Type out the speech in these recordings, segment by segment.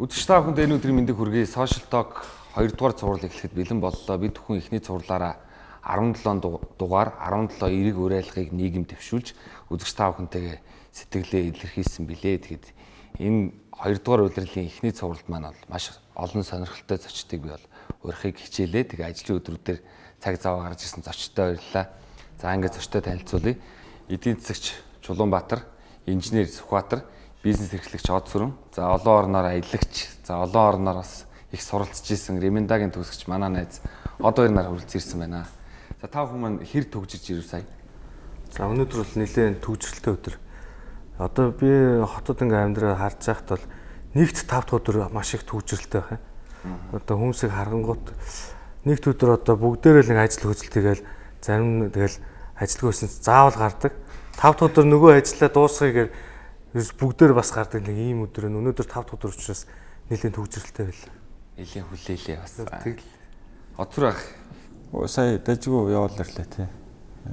Үдшиж та бүхэнд энэ өдрийн мэндийг хүргэе. Social Talk 2 дугаар цуврал эхлэхэд бэлэн боллоо. Бид бүхэн эхний цувралаараа 17 дугаар 17 эрэг уриалгыг нийгэм дэвшүүлж үзэгч та бүхэнтэйгээ сэтгэлээ илэрхийлсэн билээ. Тэгэхэд энэ 2 дугаар удирлын эхний цувралд маань бол маш олон сонирхолтой зочдыг би бол урихыг хичээлээ. Тэгээ ажлын өдрүүдээр цаг зав гарч ирсэн зочдтой баярлалаа. За ингээд зочдтой танилцуулъя. Эдийн засагч Чулуунбаатар, инженер Сүхбаатар, бизнес эрхлэгч Од Сүрэн, за олон орноор аялагч, за олон орноор бас их суралцж исэн Ремендагийн төгсөгч манай найз Од хоёр нар хүрэлцэн ирсэн байна. За та маань хэр төгжиж ирв сая? За өнөөдөр бол нэлээд төгжрэлтэй өдөр. Одоо би хотод ингээм амьдраа харж байхад бол нэгт 5 дахь өдөр маш их төгжрэлтэй байна. Одоо хүмүүсийг харгангуут нэгт өдөр одоо бүгдээрээ нэг ажил хөдөл тэгэл зарим тэгэл ажилгүй өснөс заавал гардаг. 5 дахь өдөр нөгөө ажиллаа дуусгая Ерөөс бүгдээр бас гардаг нэг ийм өдөр нь өнөөдөр 5 дахь өдөр учраас нэлийн төгжрэлтэй байлаа. Нэлийн хүлээлээ бас. Тэгэл. Оцор ах. Сая дажгүй яваал ирлээ тий.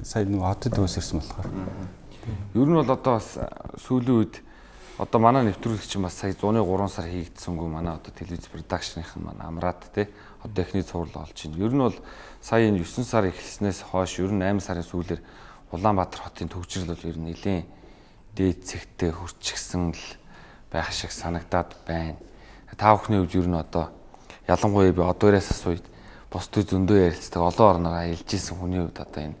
Сая нэг хотод өөс ирсэн болохоор. Ер нь бол одоо бас сүүлийн үед одоо манай нэвтрүүлэгч бас сая 103 сар хийгдсэнгүй манай одоо телевиз продакшныхан маань амраад тий. Одоо эхний цуврал олж байна. Ер нь бол сая энэ 9 сар эхэлснээс хойш ер нь 8 сарын сүүлээр Улаанбаатар хотын төгжрөл бол ер нь нэлийн дээд цэгтээ хурцгсан л байх шиг санагдаад байна. Та бүхний хувьд ер нь одоо ялангуяа би одоораас асууя бусдыг зөндөө ярилцдаг олон орноор аялж исэн хүний хувьд одоо энэ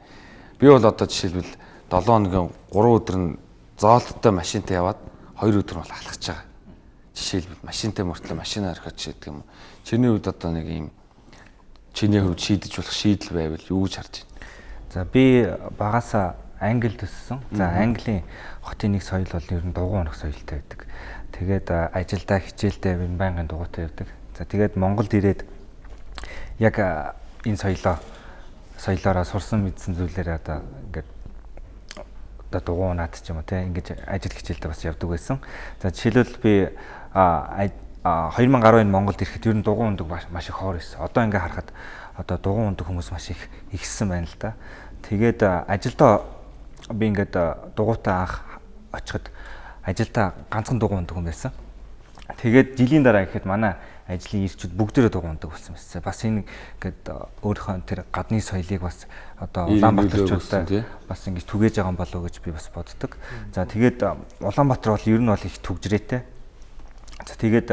би бол одоо жишээлбэл 7 хоногийн 3 өдөр нь зоолттой машинтай яваад 2 өдөр бол алхаж байгаа. Жишээлбэл машинтай мөртлөө машинаа орхиж шийдэг юм. Чиний хувьд одоо нэг юм чиний хувьд шийдэж болох шийдэл байвал юу гэж харж байна? За би багасаа Англи төссөн. За Английн хотын нэг соёл бол ер нь дугуй унах соёлтой байдаг. Тэгээд ажилдаа хичээлдээ нь байнгын дугуйтай явдаг. За тэгээд Монголд ирээд яг энэ соёлоо соёлоороо сурсан мэдсэн зүйлээрээ одоо ингээд одоо дугуй унаад ч юм уу те ингэж ажил хичээлдээ бас явдаг байсан. За жишээлбэл би а 2010 оны Монголд ирэхэд ер нь дугуй ундаг маш их хоор байсан. Одоо ингээ харахад одоо дугуй ундаг хүмүүс маш их ихссэн байна л да. Тэгээд ажилдаа би ингээд дугуйтаа анх очиход ажилдаа ганцхан дугуй ундаг хүн байсан. Тэгээд жилийн дараа гэхэд манай ажлын ирчүүд бүгдээрээ дугуй ундаг болсон байсан. Бас энэ ингээд өөрийнхөө тэр гадны соёлыг бас одоо Улаанбаатарчуудтай бас ингэж түгээж байгаа юм болов уу гэж би бас боддог. За тэгээд Улаанбаатар бол ер нь бол их түгжрээтэй. За тэгээд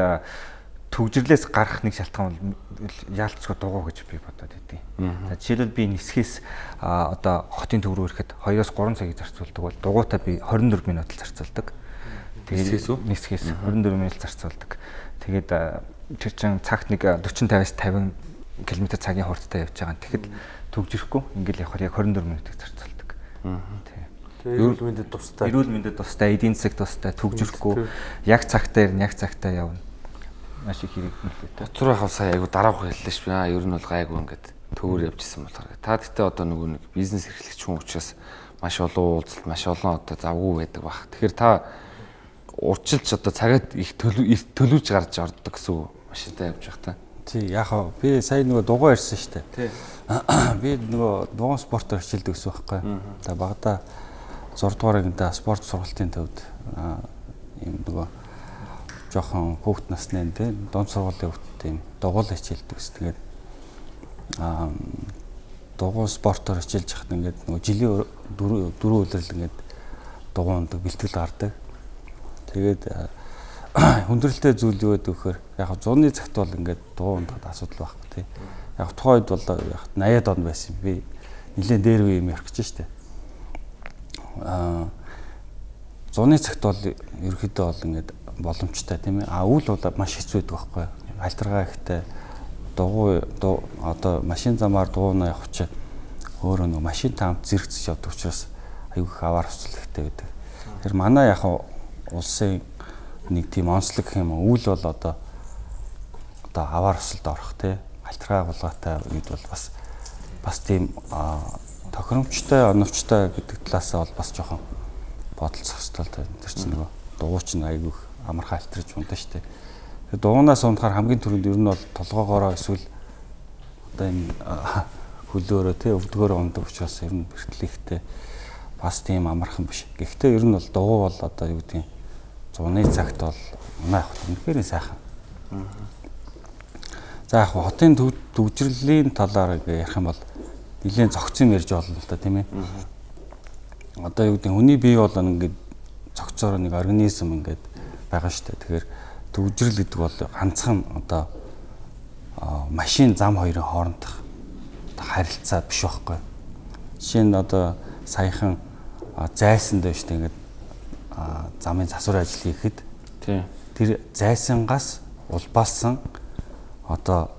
төгжрлээс гарах нэг шалтгаан бол яалтчгүй дугуй гэж би бодоод идэв. За жишээлбэл би нисхээс одоо хотын төв рүү ирэхэд 2-оос 3 цагийг зарцуулдаг бол дугуйтаа би 24 минут л зарцуулдаг. Тэгээд нисхээс 24 минут зарцуулдаг. Тэгээд тэр чин цагт нэг 40 50-аас 50 км цагийн хурдтай явж байгаа. Тэгэхэд төгжихгүй ингээл явахаар яг 24 минутыг зарцуулдаг. Тэгээ эрүүл мэндэд тустай. Эрүүл мэндэд тустай, эдийн засаг тустай, төгжихгүй яг цагтаа яг цагтаа явна маш их хэрэглээ. Доцор байхав сая айгу дараах хэллээ ш. Аа ер нь бол гайгүй ингээд төвөр явжсэн болохоор. Та гэхдээ одоо нөгөө нэг бизнес эрхлэгч хүн учраас маш олон уулзалт, маш олон одоо завгүй байдаг баг. Тэгэхээр та урчилж одоо цагаад их төлөвж гарч ордог гэсэн машинтай явж байх та. Тий, яг хаа би сая нөгөө дугуй ирсэн шүү дээ. Тий. Би нөгөө дугуй спортоор хичээлдэг гэсэн байхгүй. За багада 6 дугаар ангида спорт сургалтын төвд ийм нөгөө жоохон хүүхд насны энэ дунд сургуулийн хүүхдтэй юм дугуйл хичээлдэг ус. Тэгээд аа дугуй спортоор хичээлж хахад ингээд нөгөө жилийн дөрөв өдрөл ингээд дугуй ундаг бэлтгэл гардаг. Тэгээд хүндрэлтэй зүйл юу гэдэг вэхээр яг зуны цагт бол ингээд ундахад асуудал байхгүй тий. Яг тухайн үед бол яг 80-аад он байсан. Би нэлээд дээр үе юм ярих гэж штэ. Аа зуны цагт бол ерөөхдөө бол ингээд боломжтой тийм ээ. А үйл бол маш хэцүү байдаг байхгүй юу? Альтергаа ихтэй дугуй одоо машин замаар дугуйнаа явах чинь өөрөө нэг машин таамт зэрэгцэж явдаг учраас аюу их аваар хүсэл ихтэй байдаг. Тэр манай яг улсын нэг тийм онцлог гэх юм уу үйл бол одоо одоо аваар хүсэлд орох тий альтергаа булгаатай үед бол бас бас тийм тохиромжтой оновчтой гэдэг талаас бол бас жоохон бодолцох хэрэгтэй тэр чинь нөгөө дууч нь айгүйх амархан альтрж унтаа штэ. Тэгээ дуунаас унтахаар хамгийн түрүүнд ер нь бол толгоогоороо эсвэл одоо энэ хөлөөрөө тий өвдгөөрөө ундаг учраас ер нь бэртлэхтэй бас тийм амархан биш. Гэхдээ ер нь бол дугуй бол одоо юу гэдэг зуны цагт бол манай хот үнэхээр сайхан. За яг хотын төвжирлийн талаар ярих юм бол нэлээд зөгцөн ярьж болно л да тийм ээ. Одоо юу гэдэг хүний бие бол ингээд цогцоор нэг организм ингээд байгаа шүү дээ. Тэгэхээр төвжирэл гэдэг бол ганцхан одоо машин зам хоёрын хоорондох харилцаа биш байхгүй. Жишээ нь одоо саяхан зайсан шүү дээ ингээд замын засвар ажил хийхэд тэр зайсангаас улбаалсан одоо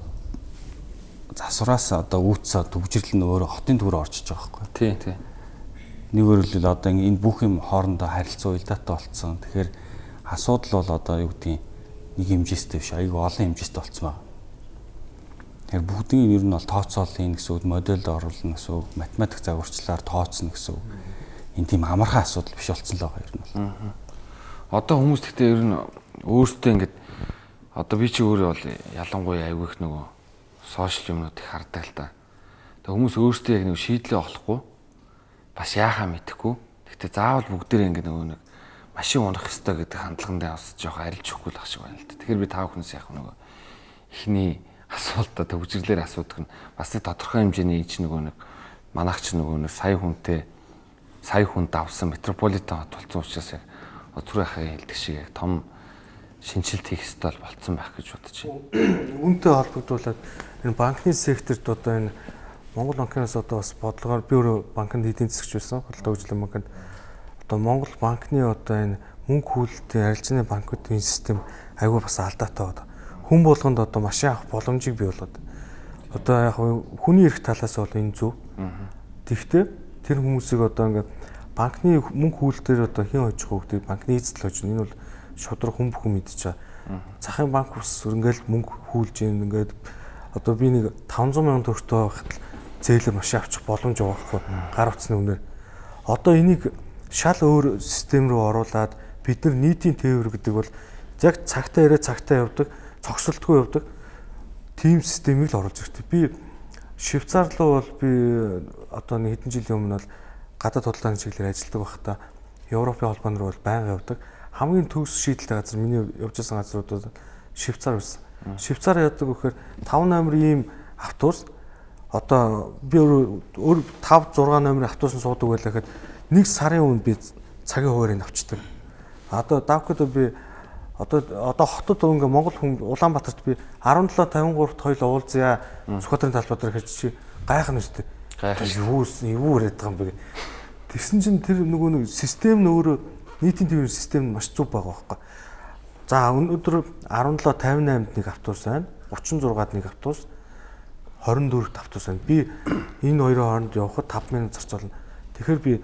засвараас одоо үүссэн төвжирлэл нь өөрөө хотын төв рүү орчиж байгаа байхгүй. Тий, тий. Нэгөр л одоо энэ бүх юм хоорондоо харилцаа уялдаатай болцсон. Тэгэхээр асуудал бол одоо юу гэдгийг нэг хэмжээстэй биш, айгүй олон хэмжээстэй болцсон байна. Тэгэхээр бүгдийн ер нь бол тооцоол хийн гэсэн үг, модельд оруулна гэсэн үг, математик загварчлаар тооцно гэсэн үг. Энэ тийм амархан асуудал биш болцсон л байгаа ер нь бол. Одоо хүмүүс гэхдээ ер нь өөртөө ингэж одоо би чи өөрөө бол ялангуяа айгүй их нөгөө сошиал юмнууд их хардаг л та. Тэг хүмүүс өөртөө яг нэг шийдлээ олохгүй бас яахаа мэдэхгүй. Гэхдээ заавал бүгдээрээ ингэ нөгөө нэг машин унах ёстой гэдэг хандлагандаа бас жоох арилж өгөхгүй л ах шиг байна л та. Тэгэхээр би тав хүнээс яг нөгөө ихний асуултаа төгжрлэр асуудаг нь бас нэг тодорхой хэмжээний ич нөгөө нэг манайч нөгөө нэг сая хүнтэй сая хүн давсан метрополитен хот болсон учраас яг өдрөө хахыг хэлдэг шиг яг том шинжилт хийх ёстой болцсон байх гэж бодож байна. Үүнтэй холбогдуулаад энэ банкны секторт одоо энэ Монгол банкнаас одоо бас бодлогоор би өөрөө банкнд эдийн засагч байсан. Худалдаа хөгжлийн банкнд одоо Монгол банкны одоо энэ мөнгө хөлтийн арилжааны банкуудын систем айгүй бас алдаатай байна. Хүн болгонд одоо машин авах боломжийг бий болгоод одоо яг хүний эрх талаас бол энэ зөв. Тэгвэл тэр хүмүүсийг одоо ингээд банкны мөнгө хөлтөөр одоо хин хожих хөвгдийг банкны эзэдэл хожно. Энэ бол шудраг хүн бүхэн мэдчихэе. Захын банк ус ингээл мөнгө хүүлж ийн ингээд одоо би нэг 500 сая төгрөгтэй байхад зээлэр машин авчих боломж байгаа хгүй гар утасны үнээр. Одоо энийг шал өөр систем рүү оруулад бид нар нийтийн тээвэр гэдэг бол яг цагтаа ирээ цагтаа явдаг, цогцолтгүй явдаг тим системийг л оруулж ирдэг. Би Швейцар руу бол би одоо нэг хэдэн жилийн өмнө бол гадаад худалдааны чиглэлээр ажилладаг байхдаа Европын холбоонд руу бол байнга явдаг хамгийн төгс шийдэлтэй газар миний явж байсан газруудад Швейцар байсан. Швейцар яадаг вэхээр 5 номер ийм автобус одоо би өөр 5 6 номерын автобусанд суудаг байлаа гэхэд нэг сарын өмнө би цагийн хуваарийг авчдаг. Одоо давкад би одоо одоо хотод ингээ Монгол хүн Улаанбаатарт би 17 53-т хоёул уулзъя Сүхбаатарын талбай дээр хэрэг чи гайхна үстэй. Гайхна. Юу юу яриад байгаа юм бэ? Тэгсэн чинь тэр нөгөө нэг систем нь өөрөө нийтийн төвийн систем нь маш зөв байгаа байхгүй. За өнөөдөр 17 58-д нэг автобус байна. 36-д нэг автобус 24-т автобус байна. Би энэ хоёрын хооронд явхад 5 минут зарцуулна. Тэгэхээр би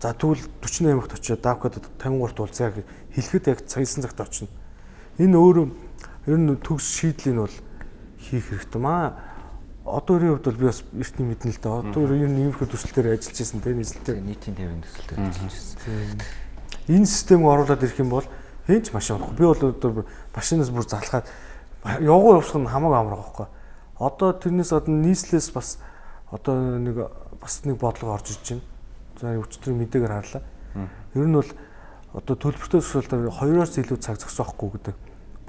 за тэгвэл 48-т очиод давкад 53-т уулзъя гэж хэлэхэд яг цагийн цагт очино. Энэ өөрөө ер нь төгс шийдлийн бол хийх хэрэгтэй маа. Одоо өөрийн хувьд бол би бас эртний мэднэ л дээ. Одоо ер нь иймэрхүү төсөл дээр ажиллаж байсан тийм нийслэлтэй нийтийн төвийн төсөл дээр ажиллаж байсан энэ системийг оруулаад ирэх юм бол хэн ч машин авахгүй. Би бол одоо машинаас бүр залхаад явгуу явсах нь хамаагүй амар байхгүй. Одоо тэрнээс одоо нийслэлээс бас одоо нэг бас нэг бодлого орж иж байна. За өчтөр мэдээгээр харлаа. Ер нь бол одоо төлбөртэй төсөөлтөөр хоёроос илүү цаг зогсоохгүй гэдэг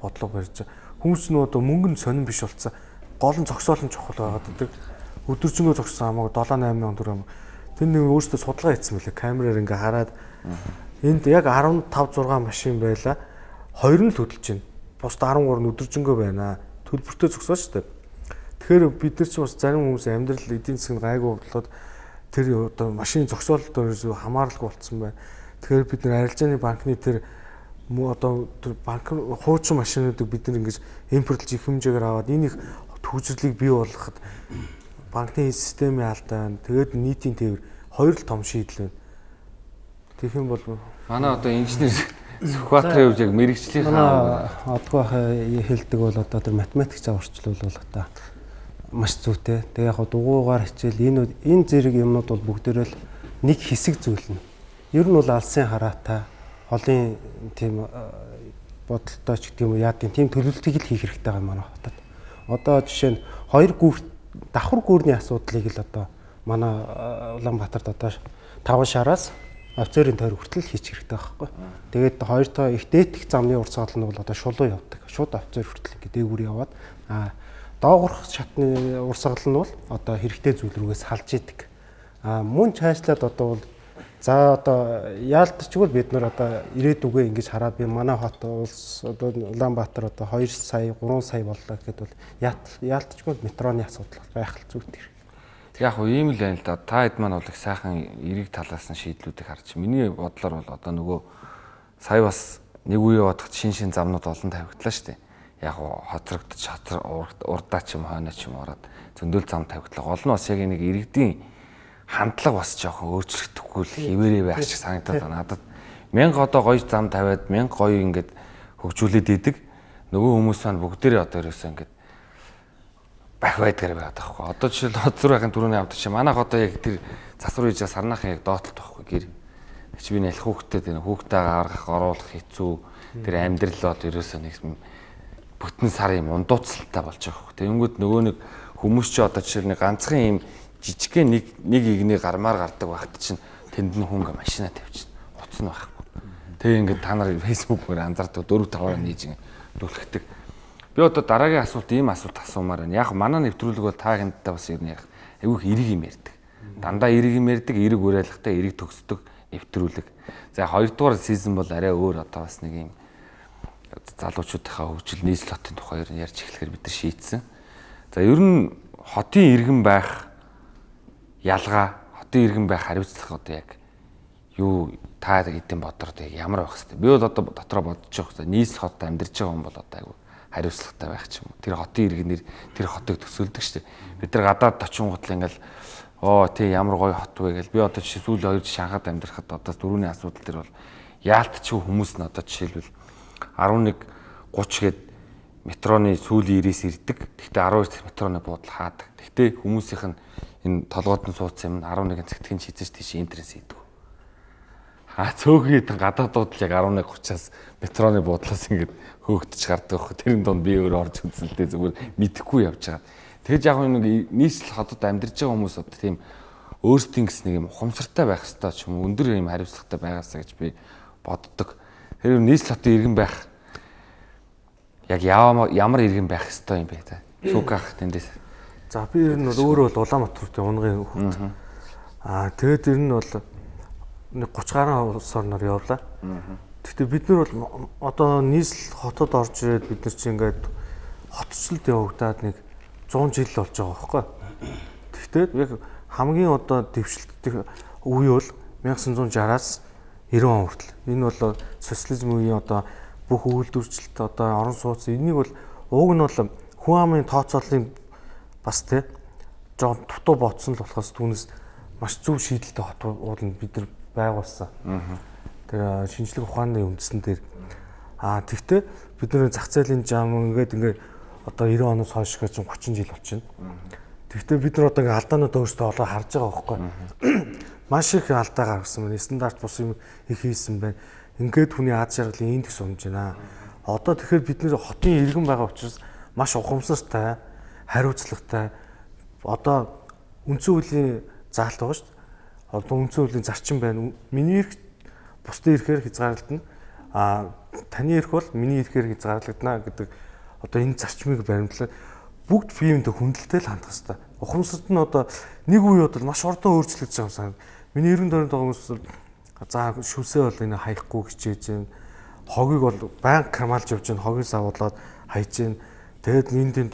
бодлого барьж байгаа. Хүмүүс нь одоо мөнгө нь сонирн биш болцсон. Гол нь зогсоол нь чухал байгаад байдаг. Өдөржингөө зогссон хамаагүй 7 8 сая төгрөг. Тэр нэг өөрөөсөө судалгаа хийсэн мөлий. Камераар ингээ хараад Энд яг 15 6 машин байла. Хоёр нь л хөдөлж байна. Бусд 13 нь өдөржингөө байна. Төлбөртөө зөксөө шүү дээ. Тэгэхээр бид нар ч бас зарим хүмүүс амьдрал эдийн засгийн гайгүй бодлоод тэр одоо машин зөксөөлөлтөөр ерөөсөө хамааралгүй болцсон байна. Тэгэхээр бид нар арилжааны банкны тэр одоо тэр банк хуучин машинуудыг бид нар ингэж импортлж их хэмжээгээр аваад энийг төвжирлийг бий болгоход банкны системийн алдаа байна. Тэгээд нийтийн тээвэр хоёр л том шийдэл байна. Тэгэх юм бол манай одоо инженер Сүхбаатарын хувьд яг мэрэгчлийнхаа одгоо хэлдэг бол одоо тэр математик заварчлал бол одоо маш зүйтэй. Тэгээ яг дугуугаар хичээл энэ энэ зэрэг юмнууд бол бүгдээрээ л нэг хэсэг зүйл нь. Ер нь бол алсын хараатай холын тийм бодолтой ч гэдэг юм уу яа гэм тийм төлөвлөлтийг л хийх хэрэгтэй байгаа манай хотод. Одоо жишээ нь хоёр гүр давхар гүрний асуудлыг л одоо манай Улаанбаатарт одоо таван шараас офицерын тойр хүртэл хийчих хэрэгтэй байхгүй. Тэгээд хоёр тоо их дээдх замны урсгал нь бол одоо шулуу явдаг. Шууд офицер хүртэл ингээ дээгүүр яваад а доогорх шатны урсгал нь бол одоо хэрэгтэй зүйл рүүгээс салж идэг. А мөн цаашлаад одоо бол За одоо яалтчгүй бид нар одоо ирээдүгөө ингэж хараад би манай хот улс одоо Улаанбаатар одоо 2 сая 3 сая боллоо гэхэд бол яалтчгүй метроны асуудал байх зүйтэй. Яг хөө ийм л байна л да. Та хэд маань бол их сайхан эрэг талаас нь шийдлүүдийг харж. Миний бодлоор бол одоо нөгөө сая бас нэг үе бодоход шин шин замнууд олон тавигдлаа шүү дээ. Яг хоцрогдож урдаа ч юм хойноо ч юм ороод зөндөл зам тавигдлаа. Гол нь бас яг нэг иргэдийн хандлага бас жоохон өөрчлөгдөхгүй л хിവэрээ байх шиг санагдаад байна. Надад мянга одоо гоё зам тавиад мянга гоё ингээд хөгжүүлээд идэг. Нөгөө хүмүүс маань бүгдээрээ одоо ерөөсөө ингээд бах байдгаар байгаад байхгүй. Одоо жишээл хоцор байхын түрүүний авдаг чи манайх одоо яг тэр засвар хийж сарнахын яг доотлт байхгүй гэр. Чи би нэлэх хүүхдэд тэр хүүхдээ гаргах оруулах хэцүү. Тэр амьдрал бол ерөөсөө нэг бүтэн сар юм ундууцалтай болж байгаа хөө. Тэнгүүд нөгөө нэг хүмүүс чи одоо жишээл нэг ганцхан юм жижигхэн нэг нэг игний гармаар гардаг багт чинь тэнд нь хүн машина тавьчихна. Утас нь байхгүй. Тэгээ ингээд та нар фэйсбүүкээр анзаардаг 4 5-аар нээж дүүлэхдэг. Би одоо дараагийн асуулт ийм асуулт асуумаар байна. Яг манай нэвтрүүлэг бол та хинттай бас ер нь яг айгүйх эрэг юм ярьдаг. Дандаа эрэг юм ярьдаг, эрэг уриалгатай, эрэг төгсдөг нэвтрүүлэг. За хоёрдугаар сизон бол арай өөр одоо бас нэг юм залуучуудынхаа хөгжил нийслэл хотын тухай ер нь ярьж эхлэхээр бид нар шийдсэн. За ер нь хотын иргэн байх ялгаа хотын иргэн байх хариуцлага одоо яг юу та эдийн бодор одоо ямар байх хэвээр. Би бол одоо дотроо бодож байгаа хэрэг нийс хот амьдарч байгаа хүн бол одоо айгүй хариуцлагатай байх ч юм уу. Тэр хотын иргэнээр тэр хотыг төсөөлдөг шүү дээ. Бид нар гадаад очингуудл ингээл оо тий ямар гоё хот вэ гэл би одоо жишээ сүүл хоёр шанхад амьдрахад одоо дөрөвний асуудал төр бол яалтчгүй хүмүүс нь одоо жишээлбэл 11 30 гээд метроны сүүлийн ирээс ирдэг. Гэхдээ 12 метроны буудал хаадаг. Гэхдээ хүмүүсийнх нь энэ толгойд нь суудсан юм 11 цагтгийн шийдэж тийш интернет хийдэг. А цөөхний гадаадууд л яг 11:30-аас метроны буудлаас ингээд хөөгдөж гардаг байхгүй. Тэрэн донд би өөр орж үзэлтэй зүгээр мэдхгүй явж байгаа. Тэгэж яг нэг нийслэл хотод амьдарч байгаа хүмүүс одоо тийм өөрсдийн гэс нэг юм ухамсартай байх хэрэгтэй ч юм өндөр юм хариуцлагатай байгаасаа гэж би боддог. Тэр нийслэл хотын иргэн байх яг ямар иргэн байх хэрэгтэй юм бэ та? Шүүгах тэндээс. За би ер нь бол өөрөө бол Улаанбаатарт унгын хүүхд. Аа тэгээд ер нь бол нэг 30 гаруй улс орноор явлаа. Гэхдээ бид нар бол одоо нийслэл хотод орж ирээд бид нар чинь ингээд хотчлолд явагдаад нэг 100 жил болж байгаа байхгүй. Гэхдээ яг хамгийн одоо дэвшилттэй үе бол 1960-аас 90 он хүртэл. Энэ бол социализм үеийн одоо бүх үйлдвэрчлэлт одоо орон сууц энийг бол уг нь бол хүн амын тооцооллын бас тий жоон дутуу ботсон л болохоос түүнээс маш зөв шийдэлтэй хотууд нь бид нар байгуулсан. Тэр шинжлэх ухааны үндсэн дээр аа тэгтээ бид нар зах зээлийн зам ингээд ингээд одоо 90 оноос хойш гэж 30 жил болчихно. Тэгтээ бид нар одоо ингээд алдаанууд өөрсдөө олоо харж байгаа байхгүй. Маш их алдаа гаргасан байна. Стандарт бус юм их хийсэн байна. Ингээд хүний аз жаргалын индекс унж байна. Одоо тэгэхээр бид нэр хотын иргэн байгаа учраас маш ухамсартай хариуцлагатай одоо үндсэн хуулийн заалт байгаа шүү дээ. Одоо үндсэн хуулийн зарчим байна. Миний эрх бусдын эрхээр хязгаарлагдана. А таны эрх бол миний эрхээр хязгаарлагдана гэдэг одоо энэ зарчмыг баримтлаад бүгд биеиндээ хүндэлтэй л хандах хэрэгтэй. Ухамсарт нь одоо нэг үе бодол маш урдан өөрчлөгдөж байгаа юм сан. Миний 90 дөрөнд байгаа хүмүүс за шүсээ бол энэ хаяхгүй хичээж байна. Хогийг бол банк хамаалж явж байна. Хогийг савуулаад хайж байна. Тэгэд энэ тэнд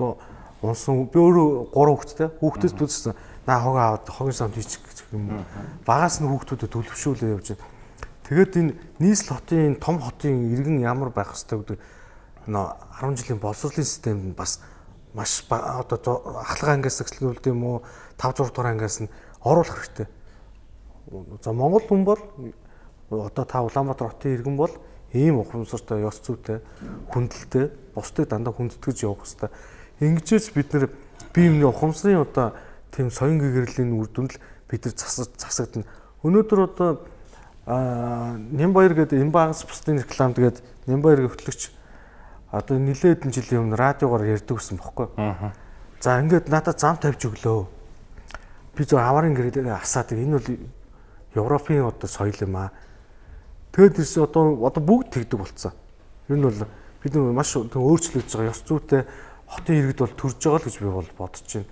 унсан би өөрөө гурван хүүхэдтэй хүүхдээс төлсөн наа хог аваад хогийн самд хийчих гэх юм. Багаас нь хүүхдүүдэд төлөвшүүлээ явж байна. Тэгээд энэ нийслэл хотын том хотын иргэн ямар байх хэвээр гэдэг нөө 10 жилийн боловсролын системд бас маш одоо ахлах ангиас эхлүүлдэг юм уу 5 6 дугаар ангиас нь оруулах хэрэгтэй. За Монгол хүн бол одоо та Улаанбаатар хотын иргэн бол ийм ухамсартай, ёс зүйтэй, хүндэлтэй, бусдыг дандаа хүндэтгэж явах хэрэгтэй Ингэжээс бид нэр бие биений ухамсарын одоо тийм соён гэгэрлийн үр дүнд л бид нар засаж засагдана. Өнөөдөр одоо Нямбаяр гэдэг энэ багас бусдын рекламд тэгээд Нямбаяр хөтлөгч одоо нилээд хэдэн жилийн өмнө радиогоор ярьдаг гэсэн бохоггүй. За ингээд надад зам тавьж өглөө. Би зөв аварын гэрээ асаад энэ бол Европын одоо соёл юм аа. Тэгэд ирсэн одоо одоо бүгд тэгдэг болцсон. Ер нь бол бид нар маш өөрчлөгдөж байгаа ёс зүйтэй хотын иргэд бол төрж байгаа л гэж би бол бодож байна.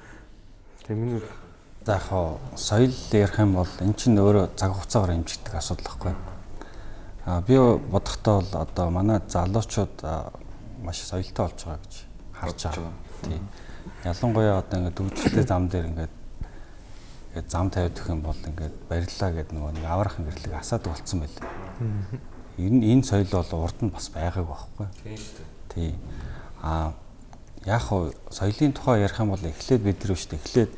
Тэгээ миний За яг хоо соёл ярих юм бол эн чинь өөрөө цаг хугацаагаар хэмжигдэх асуудал байхгүй. А би бодохдоо бол одоо манай залуучууд маш соёлтой болж байгаа гэж харж байгаа. Тийм. Ялангуяа одоо ингээд дүүжлэлтэй зам дээр ингээд ингээд зам тавьдаг юм бол ингээд бариллаа гэдэг нөгөө нэг аврах гэрлэг асаад болцсон байлээ. Энэ энэ соёл бол урд нь бас байгаагүй байхгүй. Тийм шүү дээ. Тийм. А яг хоо соёлын тухай ярих юм бол эхлээд бид нар шүү дээ. Эхлээд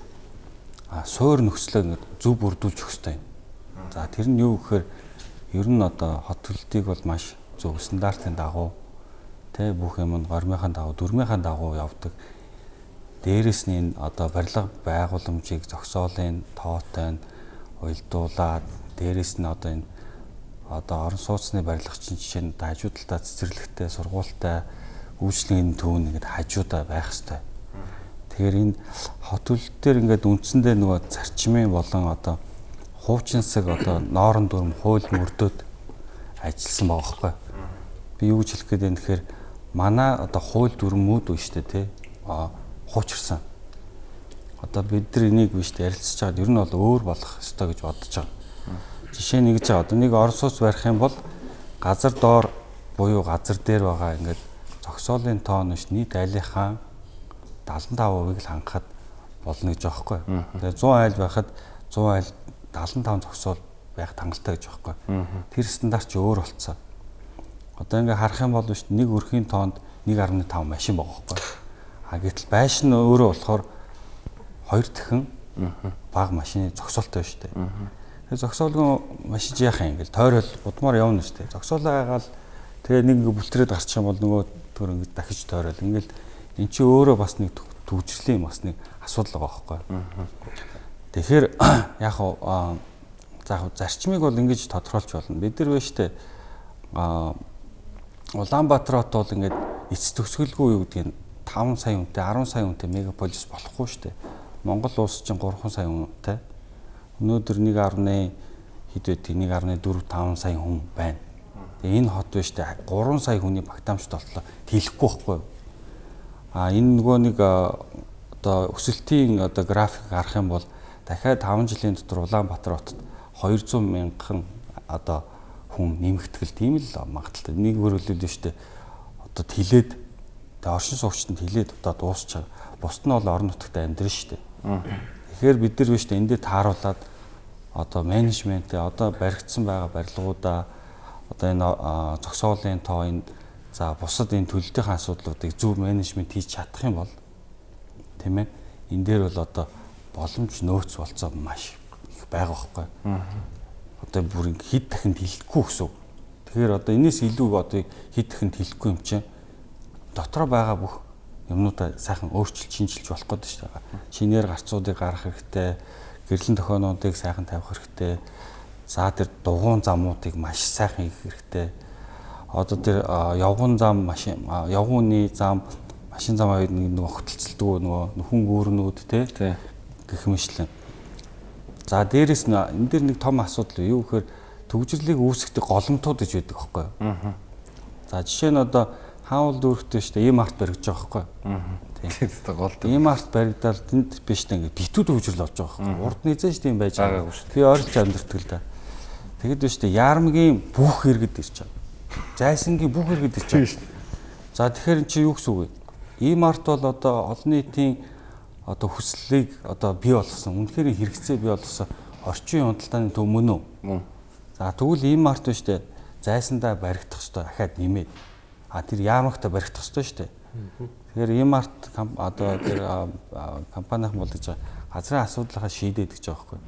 а суур нөхцлөө ингээд зөв бүрдүүлж өгөх хэрэгтэй. За тэр нь юу гэхээр ер нь одоо хот төлөлтийг бол маш зөв стандартын дагуу тэ бүх юм нь гормынхаа дагуу дөрмийнхаа дагуу явдаг. Дээрээс нь энэ одоо барилга байгууламжийг зогсоолын тоотой нь уйлдуулаад дээрээс нь одоо энэ одоо орон сууцны барилгачин жишээ нь хажуу талдаа цэцэрлэгтэй сургуультай үйлчлэгийн төв нэгэд хажуудаа байх хэвээр. Тэгэхээр энэ хот үлдээр ингээд үндсэндээ нөгөө зарчмын болон одоо хуучинсаг одоо ноорон дүрм хууль мөрдөөд ажилласан байгаа байхгүй. Би юу гэж хэлэх гээд байна тэгэхээр манай одоо хууль дүрмүүд үү штэ тий. А хуучирсан. Одоо бид нар энийг биш ярилцж байгаад ер нь бол өөр болох ёстой гэж бодож байгаа. Жишээ нэг ч одоо нэг Оросоос барих юм бол газар доор буюу газар дээр байгаа ингээд зогсоолын тоон биш нийт айлынхаа 75%-ыг л хангахад болно гэж байгаа хгүй. Тэгээ 100 айл байхад 100 айл 75 зогсоол байх тангалттай гэж байгаа хгүй. Тэр стандарт ч өөр болцсон. Одоо ингээ харах юм бол шүү нэг өрхийн тоонд 1.5 машин байгаа хгүй. А гэтэл байшин өөрөө болохоор хоёр дахин бага машины зогсоолтой шүү дээ. Тэгээ зогсоолгүй машин яах юм ингээл тойрол удмаар явна шүү дээ. Зогсоолоо айгаал тэгээ нэг ингээ бүлтрээд гарчих юм бол нөгөө төр ингээ дахиж тойрол ингээл эн чи өөрөө бас нэг төвчрлийн бас нэг асуудал байгаа байхгүй. Тэгэхээр яг аа за зарчмыг бол ингэж тодорхойлж болно. Бид нар байна штэ аа Улаанбаатар хот бол ингээд эц төгсгөлгүй юу гэдгийг 5 сая хүнтэй 10 сая хүнтэй мегаполис болохгүй штэ. Монгол улс чинь 3 сая хүнтэй Өнөөдөр 1.1 хэд вэ? 1.4 5 сая хүн байна. Тэгээ энэ хот биш үү? 3 сая хүний багтаамжт болтлоо. Тэлэхгүй байхгүй юу? А энэ нөгөө нэг одоо өсөлтийн одоо график гарах юм бол дахиад 5 жилийн дотор Улаанбаатар хотод 200 мянган одоо хүн нэмэгдэх л тийм л магадaltaй. Нэг хөрөлөл нь штэ одоо тэлээд тэгээ оршин суугчтанд тэлээд одоо дуусч байгаа. Бусд нь бол орон нутагт амьдрын штэ. Тэгэхээр бид нар биш эндээ тааруулаад одоо менежментээ одоо баригдсан байгаа барилгуудаа одоо энэ зогсоолын тоо энэ за бусад энэ төлөлтийн асуудлуудыг зөв менежмент хийж чадах юм бол тийм ээ энэ дээр бол одоо боломж нөөц болцоо маш их байгаа байхгүй. Одоо бүр хэд дахин тэлэхгүй гэсэн. Тэгэхээр одоо энэс илүү одоо хэд дахин тэлэхгүй юм чинь дотроо байгаа бүх юмнуудаа сайхан өөрчилж шинжилж болох гэдэг шүү дээ. Шинээр гарцуудыг гаргах хэрэгтэй, гэрлэн тохионуудыг сайхан тавих хэрэгтэй. За тэр дугуун замуудыг маш сайхан хийх хэрэгтэй. Одоо тэр явган зам машин явгууны зам машин зам хоёр нэг хөтөлцөлдөг нөгөө нөхөн гүүрнүүд те гэх мэтлэн. За дээрэс нь энэ дэр нэг том асуудал юу гэхээр төгжрлийг үүсгэдэг голомтууд гэж байдаг байхгүй юу? За жишээ нь одоо хаавал дүүрхтэй шүү дээ. Ийм арт баригдаж байгаа байхгүй. Тийм. Тийм гол. Ийм арт баригдаад тэнд биш дээ ингээд битүүд хөгжил болж байгаа байхгүй. Урд нь эзэн шүү дээ юм байж байгаа. Би ойролцоо амьдртал л да. Тэгэд биш дээ. Яармгийн бүх иргэд ирж байгаа. Зайсангийн бүх иргэд ирж байгаа. За тэгэхээр чи юу гэсэн үг вэ? Ийм арт бол одоо олон нийтийн одоо хүслийг одоо бий болгосон. Үнэхээр хэрэгцээ бий болгосон орчин худалдааны төв мөн үү? За тэгвэл ийм арт биш дээ. Зайсандаа баригдах ёстой ахаад нэмээд А тэр яамагта барих тостой шүү дээ. Тэгэхээр арт одоо тэр компанийн бол гэж газрын асуудлынхаа шийдээд гэж байгаа байхгүй.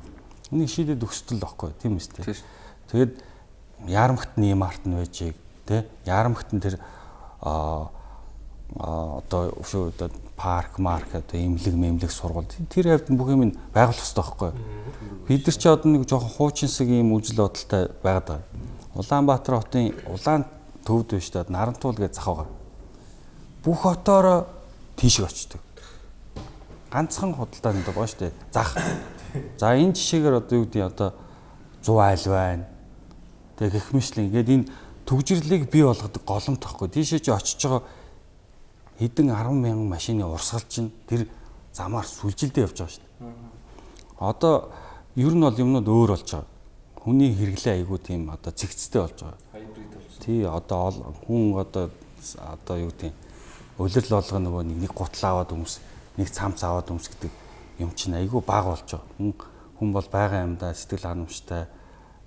Энийг шийдээд өгсдөл байхгүй тийм үстэй. Тэгээд яарамгт нь арт нь байжийг тий яарамгт нь тэр а одоо өшөө одоо парк марк одоо имлэг мемлэг сургууль тэр хавьд бүх юм байгуулах хэрэгтэй байхгүй. Бид нар ч одоо нэг жоохон хуучинсаг ийм үжил бодолтой байгаад байгаа. Улаанбаатар хотын улаан төвд биш даа нарантуул гэж зах байгаа. Бүх хотоороо тийшээ очдөг. Ганцхан худалдаанд байгаа шүү дээ. Зах. За энэ жишээгээр одоо юу гэдэг одоо 100 айл байна. Тэгээ гэх мэтлэн ингээд энэ төгжрлийг бий болгодог голомт тохгүй. Тийшээ чи очиж байгаа хэдэн 10 мянган машины урсгал чинь тэр замаар сүлжилдэ явж байгаа дээ. Одоо ер нь бол юмнууд өөр болж байгаа. Хүний хэрэглээ айгүй тийм одоо цэгцтэй болж байгаа. Тий одоо хүн одоо одоо юу гэдэг улирал болгоо нөгөө нэг гутал аваад өмс нэг цамц аваад өмс гэдэг юм чинь айгүй баг болж байгаа. Хүн хүн бол байгаа юмдаа сэтгэл ханамжтай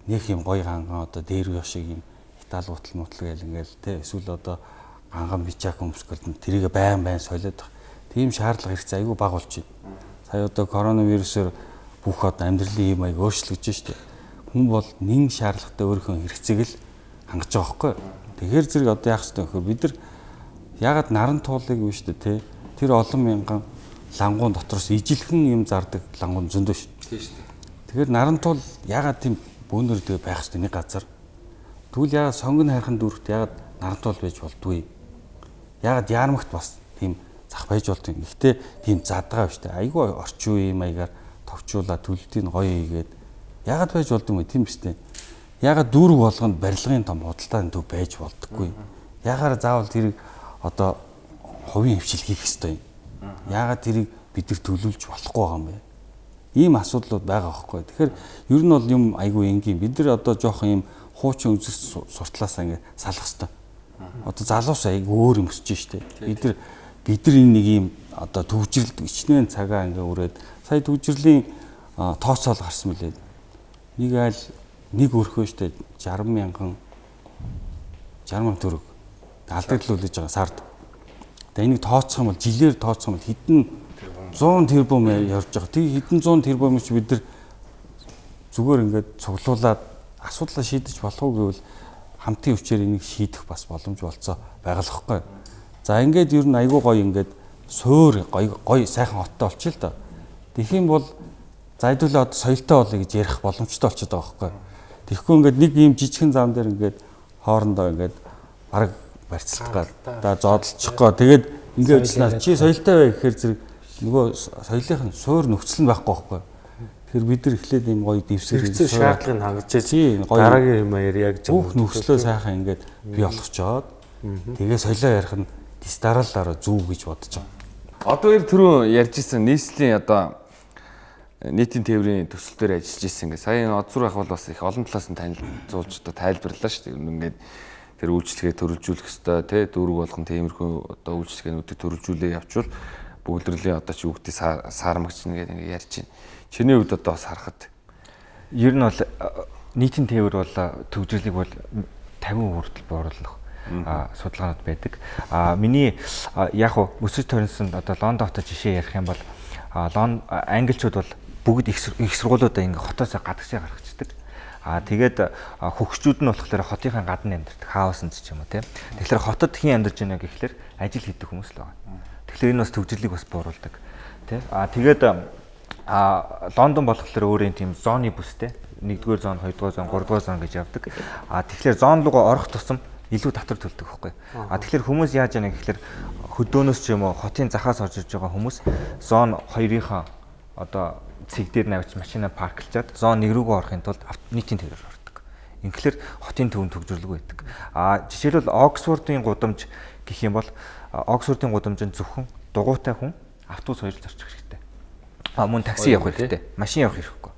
нэг юм гоё ганган одоо дээр юу шиг юм Итали гутал мутал гэл ингээл те эсвэл одоо ганган бичаак өмсгөл тэрийг байн байн солиод. Тийм шаардлага хэрэгцээ айгүй баг байна. Сая одоо коронавирусээр бүх одоо амьдралын юм аяг өөрчлөгдөж штэ. Хүн бол нэн шаардлагатай өөрийнхөө хэрэгцээг л хангаж байгаа байхгүй. Тэгэхээр зэрэг одоо яах ёстой вэ? Бид нар ягаад наран туулыг вэ штэ те. Тэр олон мянган лангуун дотроос ижилхэн юм зардаг лангуун зөндөө шүү. Тийм шүү. Тэгэхээр нарантуул ягаад тийм бөөнөр дэ байх хэвээр нэг газар. Тэгвэл ягаад сонгон хайрхан дүүрэгт ягаад нарантуул байж болдгүй. Ягаад яармагт бас тийм зах байж болдгүй. Гэхдээ тийм задгаа биш үү. Айгүй орчин үеийн маягаар товчуулаад төлөлтийг гоё хийгээд ягаад байж болдгүй юм тийм биш үү. Ягаад дүүрэг болгонд барилгын том худалдааны төв байж болдоггүй. Ягаад заавал тэрийг одоо хувийн хвшил хийх ёстой юм. Яагаад тэрийг бид нар төлөвлөж болохгүй байгаа юм бэ? Ийм асуудлууд байгаа байхгүй. Тэгэхээр ер нь бол юм айгүй энгийн. Бид нар одоо жоохон юм хуучин үзэс суртлаасаа ингэ салах хэвээр. Одоо залуус айгүй өөр юм өсөж штэ. Бид нар бид нар энэ нэг юм одоо төвжирлд ичнээн цагаа ингээ өрөөд сая төвжирлийн тооцоол гарсан мөлий. Нэг айл нэг өрхөө штэ 60 мянган 60 мянган төгрөг алдагдлуулж байгаа сард. Тэгээ энийг тооцох юм бол жилээр тооцох юм бол хэдэн 100 тэрбум явж байгаа. Тэг хэдэн 100 тэрбум ч бид нар зүгээр ингээд цуглуулад асуудлаа шийдэж болох уу гэвэл хамтын хүчээр энийг шийдэх бас боломж болцоо байгаа л хэвхэв. За ингээд ер нь айгүй гоё ингээд суур гоё гоё сайхан хоттой болчих л да. Тэгэх юм бол зайдуулаа одоо соёлтой болъё гэж ярих боломжтой болчиход байгаа байхгүй. Тэгэхгүй ингээд нэг ийм жижигхэн зам дээр ингээд хоорондоо ингээд бараг барьцалгаа да зоодолчихгоо тэгээд ингээд ажиллана чи соёлтой бай гэхээр зэрэг нөгөө соёлынх нь суур нөхцөл нь байхгүй байхгүй. Тэгэхээр бид нар эхлээд юм гоё дэвсгэр хэрэгцээ шаардлагыг хангаж дараагийн юм ярья гэж бүх нөхцлөө сайхан ингээд бий болгочоод тэгээ соёлоо ярих нь дистаралаараа зүв гэж бодож байгаа. Одоо ер түрүү ярьж исэн нийслэлийн одоо нийтийн тээврийн төсөл дээр ажиллаж исэн ингээ сая одзур ах бол бас их олон талаас нь танилцуулж одоо тайлбарлаа шүү дээ. Ингээд тэр үйлчлэгээ төрөлжүүлэх хэвээр тий дүүрэг болгон тиймэрхүү одоо үйлчлэгээнүүдийг төрөлжүүлээ явчвал бүгдрэлийн одоо чи үгтий саармагч нэгээд ингэ ярьж байна. Чиний хувьд одоо бас харахад ер нь бол нийтийн тээвэр бол төвжирлийг бол 50% хүртэл бууруулах а судалгаанууд байдаг. А миний яг уу өсөж төрнсөнд одоо Лондон хотод жишээ ярих юм бол Лондон англичууд бол бүгд их сургуулиудаа ингээ хотоос гадагшаа гаргацдаг. Аа тэгээд хөгшчүүд нь болохоор хотынхаа гадна амьдардаг хаусанд ч юм уу тийм. Тэгэхээр хотод хэн амьдарч байна гэхэлэр ажил хийдэг хүмүүс л байна. Тэгэхээр энэ бас төвжирлийг бас бууруулдаг. Тэ? Аа тэгээд аа Лондон болохоор өөрөө тийм зооны бүстэй. 1-р зон, 2-р зон, 3-р зон гэж явдаг. Аа тэгэхээр зон руугаа орох тусам илүү татвар төлдөг байхгүй. А тэгэхээр хүмүүс яаж яана гэхэлэр хөдөөнөөс ч юм уу хотын захаас орж иж байгаа хүмүүс зон 2-ынхаа одоо цэг дээр навч машина парклчаад зон 1 рүүгээ орохын тулд нийтийн төвөөр ордог. Инхлээр хотын төвөнд төгжрлөг байдаг. А жишээлбэл Оксфордын гудамж гэх юм бол Оксфордын гудамж нь зөвхөн дугуйтай хүн автобус хоёр зарчих хэрэгтэй. А мөн такси явах хэрэгтэй. Машин явах хэрэггүй.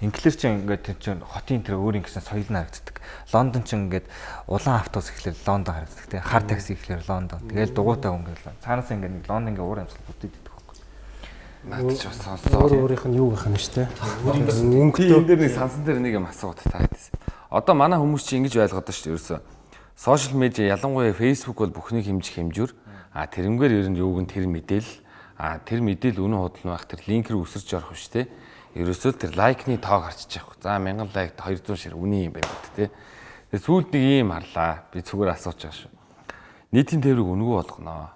Инглиш чинь ингээд чинь хотын тэр өөр ингэсэн соёл нь харагддаг. Лондон чинь ингээд улаан автобус ихлээр Лондон харагддаг. Тэ хар такси ихлээр Лондон. Тэгэл дугуйтай хүн гэдэг. Цаанаас ингээд нэг Лондонгийн уур амьсгал бүтээдэг Наад ч бас сонссоо. Өөр өөрийнх нь юу гэх юм штэ. Өнгөтэй энэ дээр нэг сансан дээр нэг юм асууад таадсан. Одоо манай хүмүүс чинь ингэж ойлгоод байна шүү дээ. Ерөөсөө сошиал медиа ялангуяа фейсбુક бол бүхнийг хэмжих хэмжүүр. А тэрнгээр ер нь юуг нь тэр мэдээлэл а тэр мэдээлэл үнэн худал байх тэр линкэр үсэрч орох биш те. Ерөөсөө тэр лайкны тоог харчиж явах. За 1000 лайк 200 шир үний юм байна те. Тэгээ сүүлд нэг юм харлаа. Би зүгээр асууж байгаа шүү. Нийтийн тээврийг өнгөө болгоно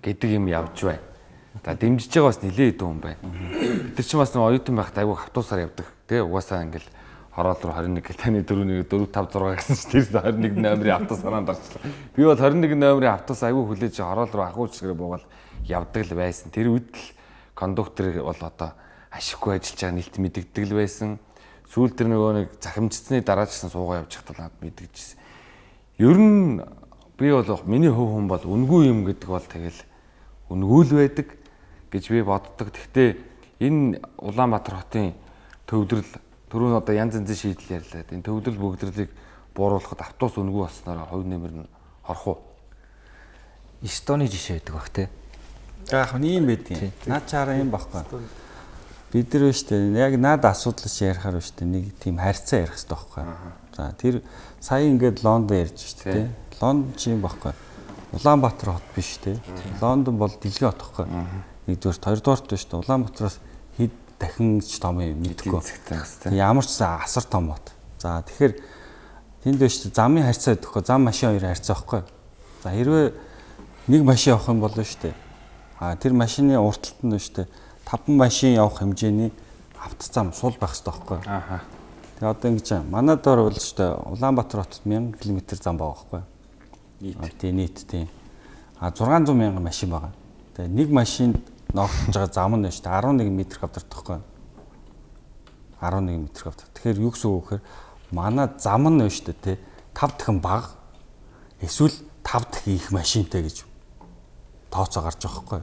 гэдэг юм явж байна За дэмжиж байгаа бас нилээ идэв юм байна. Бид нар ч бас нэг оюутан байхад айгүй хавтуусаар явдаг. Тэ угаасаа ингээл хороол руу 21 гэл таны 4 1 4 5 6 гэсэн чинь тэр 21 номерын авто санаанд орчлоо. Би бол 21 номерын автоос айгүй хүлээж хороол руу ахуулчрээ буугаад явдаг л байсан. Тэр үед л кондуктор бол одоо ашиггүй ажиллаж байгаа нэлт мэддэгдэг л байсан. сүүл тэр нөгөө нэг захимжсны дараа ч гэсэн суугаа явж хатал надад мэдгэжсэн. Ер нь би бол миний хөв хүн бол үнгүй юм гэдэг бол тэгэл үнгүй л байдаг гэж би боддог. Гэхдээ энэ Улаанбаатар хотын төвдрөл түрүүн одоо янз янзын шийдэл ярьлаа. Энэ төвдрөл бүгдрэлийг бууруулахад автобус үнгүй болсноор хувь нэмэр нь хорох уу? Эстоны жишээ байдаг бах те. Яг нь ийм байдгийн. Наад чараа юм баггүй. Бид нар биш үү яг наад асуудал чи ярихаар биш үү нэг тийм харьцаа ярих хэрэгтэй байхгүй. За тэр сая ингээд Лондон ярьж шүү дээ. Лондон чи юм баггүй. Улаанбаатар хот биш те. Лондон бол дэлхийн хот байхгүй. Нэгдүгээр хоёрдугаарт биш үү Улаанбатараас хэд дахин ч том юм мэдгүй. Ямар ч асар том хот. За тэгэхээр тэнд биш замын харьцаа өгөхгүй зам машин хоёр харьцаа байхгүй. За хэрвээ нэг машин явах юм бол шүү дээ. А тэр машины уртталт нь шүү дээ. 5 машин явах хэмжээний автозам сул байх хэрэгтэй байхгүй. Ааха. Тэгээ одоо ингэж манай доор бол шүү дээ Улаанбаатар хотод 1000 км зам байгаа байхгүй. Нийт. Тийм нийт тийм. А 600 мянган машин байгаа. Тэгээ нэг машинд ногдож байгаа зам нь шүү дээ 11 м квадрат байхгүй. 11 м квадрат. Тэгэхээр юу гэсэн үг гэхээр манай зам нь шүү дээ тий 5 дахин бага эсвэл 5 дахин их машинтай гэж тооцоо гарч байгаа хгүй.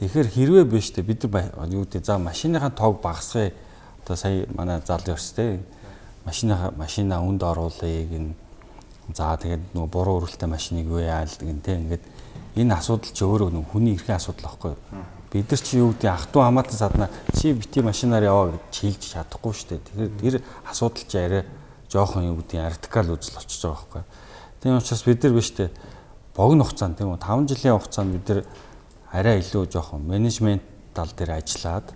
Тэгэхээр хэрвээ биш те бид нар юу гэдэг за машиныхаа тоог багасгая. Одоо сая манай залуу өрстэй машиныхаа машина үнд оруулъя гин. За тэгээд нөгөө буруу өрөлттэй машиныг юу яалдаг гин те ингээд энэ асуудал чи өөрөө нөгөө хүний эрхийн асуудал байхгүй. Бид нар чи юу гэдэг ах トゥ хамаатан садна чи бити машинаар яваа гэж чийлж чадахгүй шүү дээ. Тэгэхээр тэр асуудал чи арай жоохон юу гэдэг радикал үзэл очиж байгаа байхгүй. Тийм учраас бид нар биш те богино хугацаанд тийм үү 5 жилийн хугацаанд бид нар арай илүү жоохон менежмент тал дээр ажиллаад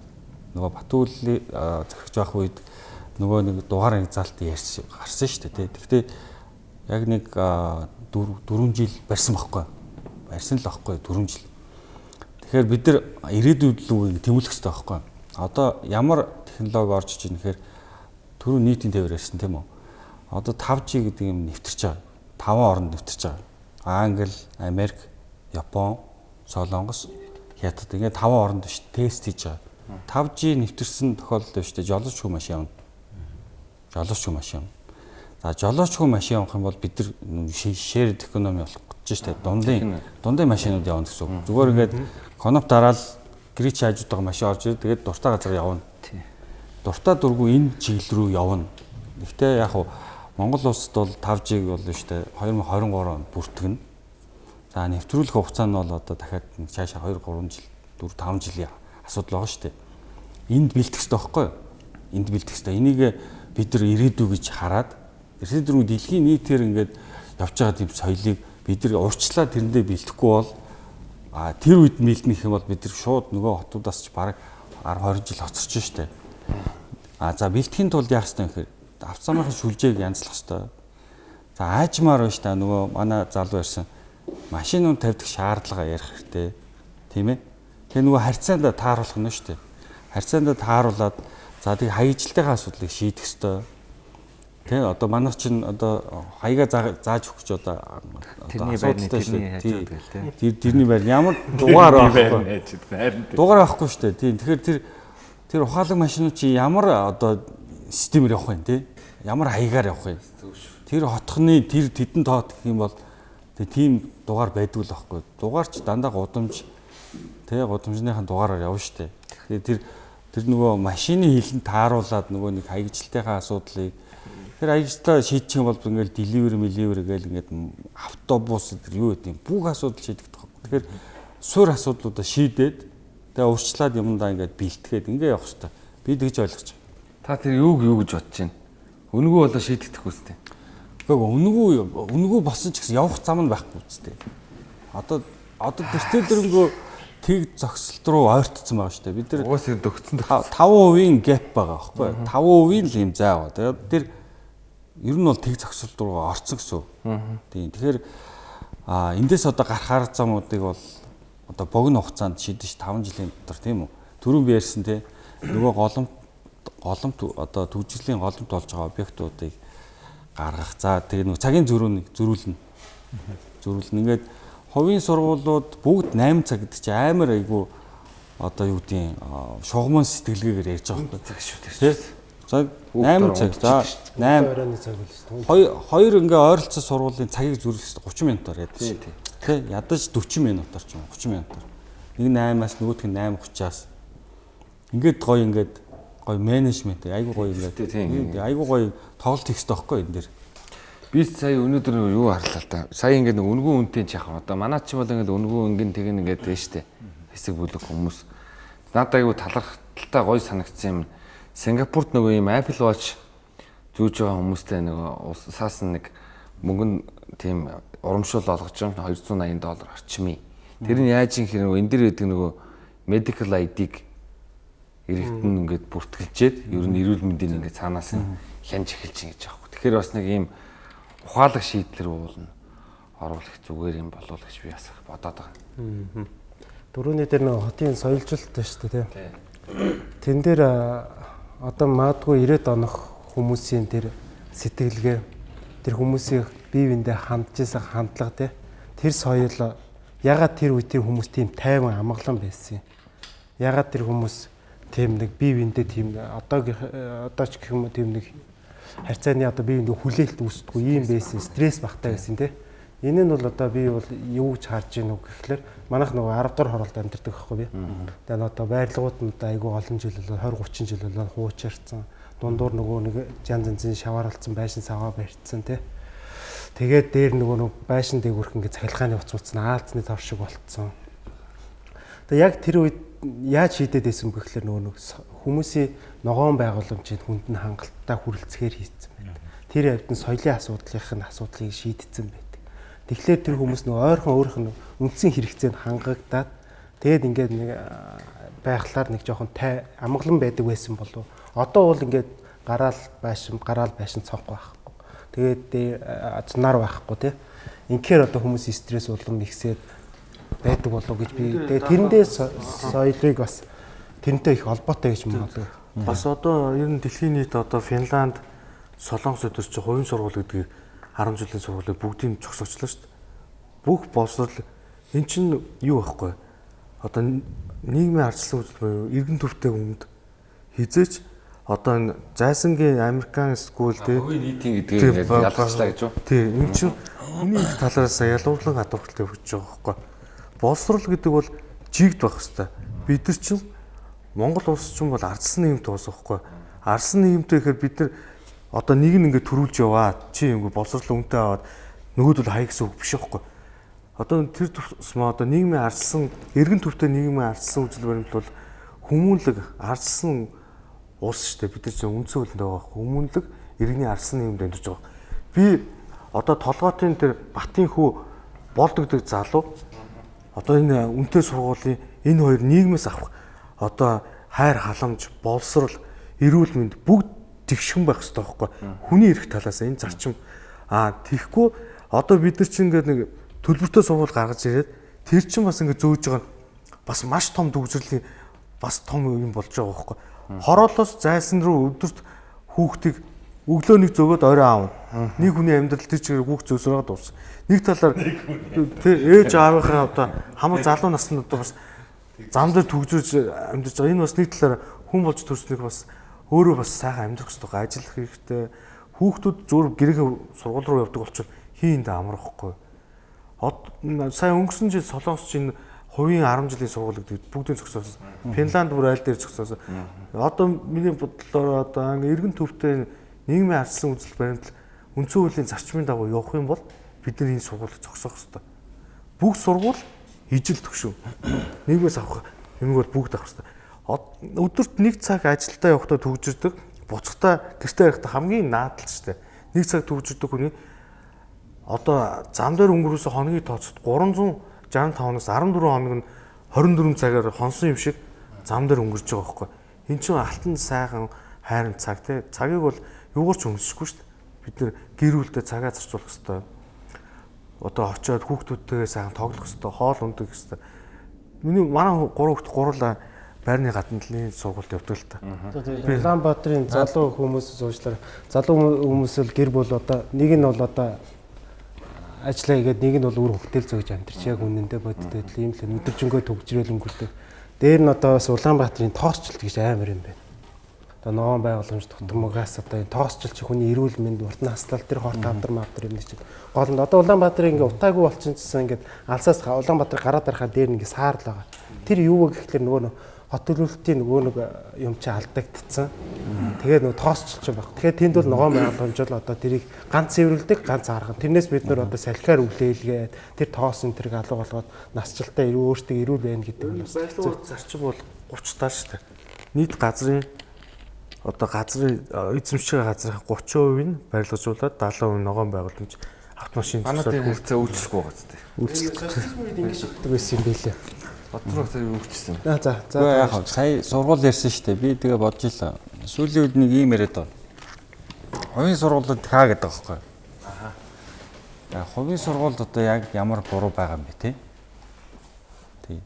нөгөө Батүлийн захирч байх үед нөгөө нэг дугаар ангизаалт ярьсан гарсан шүү дээ. Тэгэхдээ яг нэг 4 жил барьсан байхгүй. Барьсан л байхгүй 4 жил. Тэгэхээр бид нар ирээдүйд л тэмүүлэх хэрэгтэй байхгүй. Одоо ямар технологи орж иж нэхэр түрүү нийтийн тээвэр ярьсан тийм үү? Одоо 5G гэдэг юм нэвтэрч байгаа. 5 оронд нэвтэрч байгаа. Англи, Америк, Япон, Солонгос, Хятад ингээд таван оронд биш тест хийж байгаа. 5G нэвтэрсэн тохиолдолд биш тэ жолооч хүү машин явна. Жолооч хүү машин. За жолооч хүү машин явах юм бол бид нар шеэр экономи болох гэж штэ дундын дундын машинууд явна гэсэн үг. Зүгээр ингээд коноп дараал гэрч хажууд байгаа машин орж ирээд тэгээд дуртай газар явна. Дуртай дургу энэ чиглэл рүү явна. Гэхдээ яг хуу Монгол улсад бол 5G-г бол штэ 2023 онд бүртгэнэ. За нэвтрүүлэх хугацаа нь бол одоо дахиад цаашаа 2 3 жил 4 5 жилийн асуудал байгаа штэ. Энд бэлтгэх юу? Энд бэлтгэх хэрэгтэй. Энийг бид нар ирээдүй гэж хараад эрсдэл дөрвөн дэлхийн нийтээр ингээд явж байгаа тийм соёлыг бид нар урьдчилаад тэрэндээ бэлтгэхгүй бол а тэр үед бэлтнэх юм бол бид нар шууд нөгөө хотуудаас ч бараг 10 20 жил хоцорч штэ. А за бэлтгэхийн тулд яах ёстой юм хэрэг авцамынхаа шүлжээг янзлах хэвээр. За аажмаар байна та нөгөө манай залуу ярьсан машинууд тавьдаг шаардлага ярих хэрэгтэй. Тийм ээ. Тэгээ нөгөө харьцаанд тааруулах нь шүү дээ. Харьцаанд тааруулаад за тийг хаяжилтынхаа асуудлыг шийдэх хэвээр. Тэ одоо манайх чинь одоо хаяга зааж өгч одоо тэрний байрны тэрний хажууд гэл тэ. Тэр тэрний байр ямар дугаар байхгүй. Дугаар байхгүй шүү дээ. Тийм. Тэгэхээр тэр тэр ухаалаг машинууд чи ямар одоо системээр явах вэ те? ямар хаягаар явах юм. Тэр хотхны тэр тэдэн тоот гэх юм бол тийм дугаар байдгүй л байхгүй. Дугаар ч дандаа гудамж тэг гудамжныхаа дугаараар явна штэ. Тэгээ тэр тэр нөгөө машины хилэн тааруулаад нөгөө нэг хаягжилтынхаа асуудлыг тэр хаягжлаа шийдчих юм бол ингээл delivery delivery гээл ингээд автобус тэр юу гэдэг юм бүх асуудал шийдэгдэх байхгүй. Тэгэхээр суурь асуудлуудаа шийдээд тэгээ урьдчилаад юмдаа ингээд бэлтгээд ингээ явах хэрэгтэй. Би тэгж ойлгож байна. Та тэр юуг юу гэж бодож байна? Үнгүү болоо шийдэгдэх үстэй. Гэхдээ үнгүү үнгүү босон ч гэсэн явах зам нь байхгүй үстэй. Одоо одоо тэртэл дөрөнгөө тэг зогсолт руу ойртсон байгаа шүү дээ. Бид нар уус дөгцсөн 5% гэп байгаа байхгүй юу? 5% л юм байгаа. Тэгээд тэр ер нь бол тэг зогсолт руу орцсон гэсэн. Тийм. Тэгэхээр а эндээс одоо гарахаар замуудыг бол одоо богино хугацаанд шийдэж 5 жилийн дотор тийм үү? Түрүүн би ярьсан те нөгөө голомт голомт одоо төвжирлийн голомт болж байгаа объектуудыг гаргах. За тэгээ нэг цагийн зөрүүнийг зөрүүлнэ. Зөрүүлнэ. Ингээд хувийн сургуулиуд бүгд 8 цаг гэдэг чи амар айгу одоо юу гэдгийг шугамн сэтгэлгээгээр ярьж байгаа юм цаг шүү дээ. цаг 8 цаг. За 8 оройн цаг бол хоёр хоёр ингээ ойролцоо сургуулийн цагийг зүрх 30 минутаар тий. Тэ ядаж 40 минутаар ч юм уу 30 минутаар. Нэг 8-аас нөгөөх нь 8:30-аас. Ингээд гоё ингээд гоё менежмент айгуу гоё ингээд айгуу гоё тоглолт хэрэгтэй байхгүй энэ дэр. Би сая өнөөдөр юу харлаа та. Сая ингээд нэг үнгүү үнтэй ч яхаа. Одоо манай чи бол ингээд үнгүү өнгөн тэгэн ингээд дээ штэ. Хэсэг бүлэг хүмүүс. Надад айгу талархалтай гоё санагдсан юм. Сингапурт нөгөө юм Apple Watch зүүж байгаа хүмүүстэй нөгөө усаас нэг мөнгө тийм урамшуул олгож байгаа 280 доллар орчмын. Тэр нь яаж юм хэрэг энэ дэр гэдэг нөгөө medical ID-г иргэдэн ингээд бүртгэлжээд ер нь эрүүл мэндийн ингээд цаанаас нь хянж эхэлж байгаа гэж юм. Тэгэхээр бас нэг ийм ухаалаг шийдлэр уулна оруулах зүгээр юм болов гэж би бас бодоод байгаа. дөрөвний дээр нэг хотын соёлжилт шүү дээ тийм. Тэн дээр одоо маадгүй 90 онох хүмүүсийн тэр сэтгэлгээ тэр хүмүүсийн бие биендээ хандж исэн хандлага тий тэр соёл ягаад тэр үе тэр хүмүүс тийм тайван амгалан байсан юм. Ягаад тэр хүмүүс тийм нэг бие биендээ тийм одоо ч гэх юм уу тийм нэг харьцааны одоо бие биендээ хүлээлт үүсдэггүй юм байсан стресс багтаа байсан тий. Энэ нь бол одоо би бол юу гэж харж үг гэхлээр манайх нөгөө 10 дахь хороолд амьдардаг байхгүй би. Тэгээ нь одоо байрлагууд нь одоо айгүй олон жил болоо 20 30 жил болоо хуучирсан. Дундуур нөгөө нэг янз янзын шаваарлцсан байшин саваа барьцсан тий. Тэгээд дээр нөгөө нэг байшин дээгүүрх ингээ цахилгааны уц уц наалцны тав шиг болцсон. Тэгээ яг тэр үед яаж шийдээд байсан бэ гэхлээр нөгөө нэг хүмүүсийн ногоон байгууламжид хүнд нь хангалттай хүрэлцэхээр хийцэн байна. Тэр явд нь соёлын асуудлынх нь асуудлыг шийдсэн байдаг. Тэгэхээр тэр хүмүүс нөгөө ойрхон өөрөх нь үндсэн хэрэгцээнд хангагдаад тэгээд ингээд нэг аа, байхлаар нэг жоохон тай амгалан байдаг байсан болов. Одоо бол ингээд гараал байшин гараал байшин цонх байхгүй. Тэгээд азнаар байхгүй тий. Инхээр одоо хүмүүс стресс улам ихсээд байдаг болов гэж би тэгээд тэрэндээ со- соёлыг бас тэрнтэй их холбоотой гэж магадгүй. Бас одоо ер нь дэлхийн нийт одоо Финланд, Солонгос өдөр чи хувийн сургууль гэдгийг 10 жилийн сургуулийг бүгдийг зогсоочлоо шүү дээ. Бүх боловсрол эн чинь юу байхгүй. Одоо нийгмийн үзэл буюу иргэн төвтэй хүнд хизээч одоо энэ зайсангийн Американ скул тий нийтийн тий, гэдгийг ялгачлаа гэж юу? Тий, энэ чинь хүний их талаас ялгуурлан хадгалтай өгч байгаа байхгүй. Боловсрол гэдэг бол жигд байх хэвээр. Бид нар чинь Монгол улс чинь бол ардсан нийгэмт уус байхгүй. Ардсан нийгэмтэй гэхээр бид нар одоо нэг нь ингээд төрүүлж яваа. Чи ингээд боловсрол үнэтэй аваад нөгөөдөл хай гэсэн үг биш байхгүй. Одоо тэр тусмаа одоо нийгмийн ардсан эргэн төвтэй нийгмийн ардсан үзэл баримт бол хүмүүнлэг ардсан улс шүү дээ. Бид нар чинь үндсэн хөлөнд байгаа. Хүмүүнлэг иргэний ардсан нийгэмд амьдарч байгаа. Би одоо толгоотын тэр Батын хүү болдогдөг залуу одоо энэ үнэтэй сургуулийн энэ хоёр нийгмээс авах одоо хайр халамж, боловсрол, эрүүл мэнд бүгд тэгшхэн байх хэрэгтэй байхгүй. Хүний эрх талаас энэ зарчим аа тэгхгүй одоо бид нар чинь ингээд нэг төлбөртэй сургууль гаргаж ирээд тэр чинь бас ингээд зөөж байгаа бас маш том төвжирлийн бас том юм болж байгаа байхгүй. Хороолоос зайсан руу өдөрт хүүхдийг өглөө нэг зөгөөд орой аав. Нэг хүний амьдрал тэр чигээр хүүхд зөөсрөөд дууссан. Нэг талаар тий ээж аавынхаа одоо хамаг залуу насны одоо бас зам дээр төгжөөж амьдарч байгаа. Энэ бас нэг талаар хүн болж төрснөг бас өөрөө бас сайхан амьдрах хэрэгтэй. Ажиллах хэрэгтэй. Хүүхдүүд зөөр гэрээ сургууль руу явдаг болчихвол хийндээ амрахгүй. Од сая өнгөрсөн жил Солонгос чинь хувийн 10 жилийн сургууль гэдэг бүгдийн зөксөөсөн. Финланд бүр айл дээр зөксөөсөн. Одоо миний бодлоор одоо иргэн төвтэй нийгмийн ардсан үзэл баримт үндсэн хуулийн зарчмын дагуу явах юм бол бид нар энэ сургуулийг зогсоох хэрэгтэй. Бүх сургууль ижил төгшөв. Нийгмээс авах юм бол бүгд авах хэрэгтэй. Өдөрт нэг цаг ажилдаа явахдаа төгжирдэг, буцахтаа гэртээ явахдаа хамгийн наадал шүү дээ. Нэг цаг төгжирдэг хүний одоо зам дээр өнгөрөөсөн хоногийн тооцоод 365-наас 14 хоног нь 24 цагаар хонсон юм шиг зам дээр өнгөрч байгаа байхгүй. Энд чинь алтан сайхан хайрын цаг тий. Цагийг бол юугаар ч өнгөсөхгүй шүү дээ. Бид нэр гэр бүлдээ цагаа зарцуулах хэрэгтэй. Одоо очиод хүүхдүүдтэйгээ сайхан тоглох хэрэгтэй, хоол ундах хэрэгтэй. Миний манай гурав хүүхд гурлаа байрны гаднaalын сургуульд явдаг л та. Улаанбаатарын залуу хүмүүсээс уучлаарай. Залуу хүмүүс л гэр бүл одоо нэг нь бол одоо ажиллаа игээд нэг нь бол үр хөвгтөл зөөж амьдарч яг үнэндээ бодит байдал ийм л өдөржингөө төгжрэл өнгөрдөг. Дээр нь одоо бас Улаанбаатарын тоосчлт гэж амар юм байна. одоо ногоон байгууламж тутамгаас одоо энэ тоосчлч хүний эрүүл мэнд урт наслал тэр хорт авдар мавдар юм чинь гол нь одоо Улаанбаатар ингээ утаагүй болчихсон ингээд алсаас Улаанбаатар гараад арахаа дээр ингээ саарл байгаа. Тэр юу вэ гэхэлэр нөгөө хот төлөвлөлтийн нөгөө нэг юм чи алдагдцсан. Тэгээд нөгөө тоосчлч баг. Тэгэхээр тэнд бол ногоон байгууламж бол одоо тэрийг ганц цэвэрлдэг, ганц арган. Тэрнээс бид нөр одоо салхиар үлээлгээд тэр тоос энэ тэрийг алга болгоод насжилтаа өөртөө эрүүл байна гэдэг нь бас Баялаг зарчим бол 30 таа шүү дээ. Нийт газрын одоо газрын эзэмшиж байгаа газрын 30% нь барилгажуулаад 70% ногоон байгууламж автомашин тийм хэрэгцээ үйлчлэхгүй байгаа зү. социализм үед ингэ шигдэг байсан юм билээ. Бодроо тэр үйлчлсэн. За за за. Гэхдээ яг хав сая сургууль ярьсан шүү дээ. Би тэгээ бодож илаа. Сүүлийн үед нэг ийм яриад байна. Хувийн сургуулиуд хаа гэдэг байхгүй. Аа. Яг хувийн сургуульд одоо яг ямар буруу байгаа юм бэ те? Тий.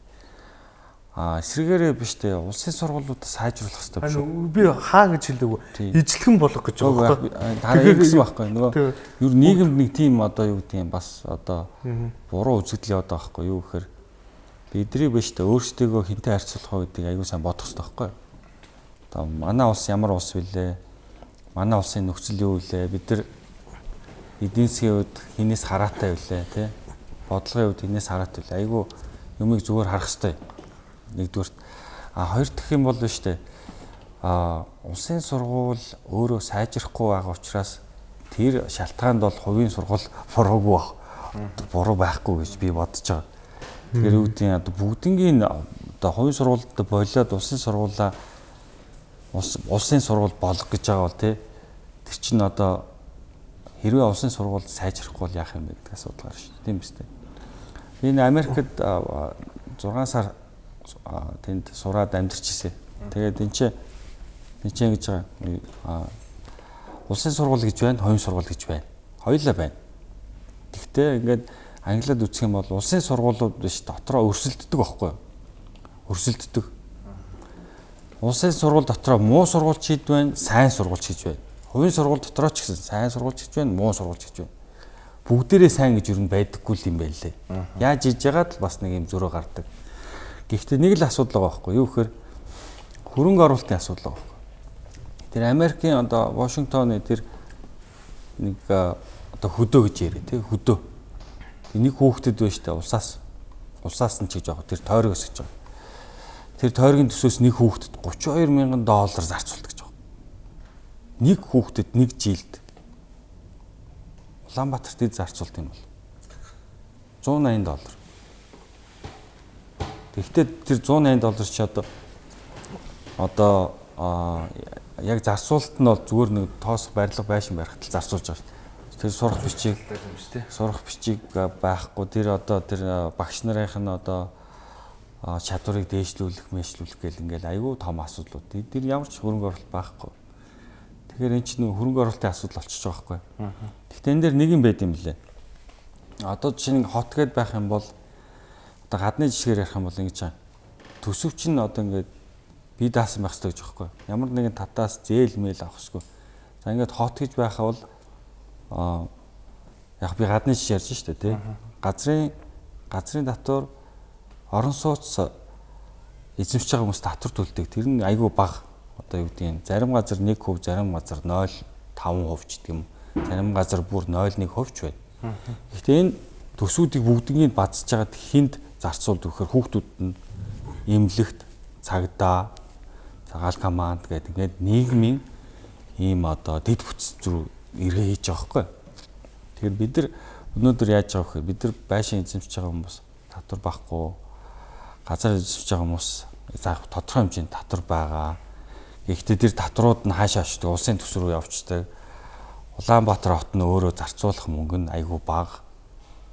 Аа эсрэгээрээ биш те. Улсын сургуулиуд сайжруулах хэрэгтэй биш үү? Би хаа гэж хэлдэг Тийм. вэ? Ижлэгэн болгох гэж байгаа байхгүй. дараа ингэсэн байхгүй нөгөө ер нийгэмд нэг тийм одоо юу гэдэг юм бас одоо буруу үзэгдэл яваад байгаа байхгүй юу гэхээр бидний биш тэ өөрсдөө хинтээ харьцуулах гэдэг аягүй сайн бодох хэрэгтэй байхгүй одоо манай улс ямар улс вүлээ? Манай улсын нөхцөл юу вүлээ? Бид нар эдийн засгийн хувьд хинээс хараатай вүлээ тий? Бодлогын хувьд хинээс хараатай вүлээ? Аягүй юмыг зүгээр харах хэрэгтэй. Нэгдүгürt а хоёр дахь юм бол биш тэ а улсын сургууль өөрөө сайжрахгүй байгаа учраас тэр шалтгаанд бол хувийн сургууль буруугүй. Буруу байхгүй гэж би бодож байгаа. Тэгэхээр юу гэдэг одоо бүгднгийн одоо хувийн сургуульд болоод улсын сургуулаа улс улсын сургууль болох гэж байгаа бол тий тэр чинь одоо хэрвээ улсын сургууль сайжрахгүй бол яах юм бэ гэдэг асуудал гарна шүү. Тийм биз дээ. Би энэ Америкт 6 сар тэнд сураад амьдарч ирсэн. Тэгээд энэ чинь энэ чинь гэж байгаа улсын сургууль гэж байна, хувийн сургууль гэж байна. Хоёулаа байна. Гэхдээ ингээд англиад үсэх юм бол улсын сургуулиуд биш дотроо өрсөлддөг байхгүй юу? Өрсөлддөг. Улсын сургууль дотроо муу сургуульч хэд байна, сайн сургуульч гэж байна. Хувийн сургууль дотроо ч гэсэн сайн сургуульч гэж байна, муу сургуульч гэж байна. Бүгдээрээ сайн гэж юу байдаггүй л юм байна лээ. Яаж хийж яагаад л бас нэг юм зөрөө гардаг. Гэхдээ нэг л асуудал байгаа байхгүй юу гэхээр хөрөнгө оруулалтын асуудал байгаа байхгүй. Тэр Америкийн одоо Вашингтоны тэр нэг одоо хөдөө гэж яриа тий хөдөө. Нэг хүүхдэд байж та улсаас улсаас нь ч гэж байгаа тэр тойрог өсөж байгаа. Тэр тойргийн төсөөс нэг хүүхдэд 32 мянган доллар зарцуулдаг гэж байгаа. Нэг хүүхдэд нэг жилд Улаанбаатарт ид зарцуулт юм бол 180 доллар. Тэгэхдээ тэр 180 доллар чи одоо одоо яг зарцуулалт нь бол зүгээр нэг тоосох барилга байшин барихад л зарцуулж байгаа шүү дээ. Тэр сурах бичиг сурах бичиг байхгүй тэр одоо тэр багш нарын нь одоо чадварыг дээшлүүлэх, мэйшлүүлэх гэл ингээл айгүй том асуудлууд. Тэр ямар ч хөрөнгө оруулалт байхгүй. Тэгэхээр эн чинь хөрөнгө оруулалтын асуудал болчихж байгаа байхгүй. Гэхдээ энэ дээр нэг юм байд юм лээ. Одоо жишээ нь хот гэд байх юм бол одоо гадны жишгээр ярих юм бол ингэж байгаа. Төсөвч нь одоо ингээд бие даасан байх хэрэгтэй гэж байхгүй. Ямар нэгэн татаас зээл мэйл авах хэрэггүй. За ингээд хот гэж байхаа бол яг би гадны жишээ ярьж штэ тий. Газрын газрын татвар орон сууц эзэмшиж байгаа хүмүүс татвар төлдөг. Тэр нь айгүй бага. Одоо юу гэдэг юм. Зарим газар 1%, зарим газар 0.5% ч гэдэг юм. Зарим газар бүр 0.1% ч байна. Гэхдээ энэ төсвүүдийг бүгднийг бадцж байгаад хинд зарцуулдаг гэхээр хүүхдүүд нь имлэгт цагдаа цагаал команд гэдэг ингээд нийгмийн ийм одоо дэд бүтц рүү эргээ хийж байгаа хгүй. Тэгэхээр бид нар өнөөдөр яаж байгаа вэ? Бид нар байшин эзэмшиж байгаа хүмүүс татвар байхгүй газар эзэмшиж байгаа хүмүүс за тодорхой хэмжээнд татвар байгаа. Гэхдээ тэр татварууд нь хаашаа очдөг? Улсын төс рүү явцдаг. Улаанбаатар хот нь өөрөө зарцуулах мөнгө нь айгүй бага.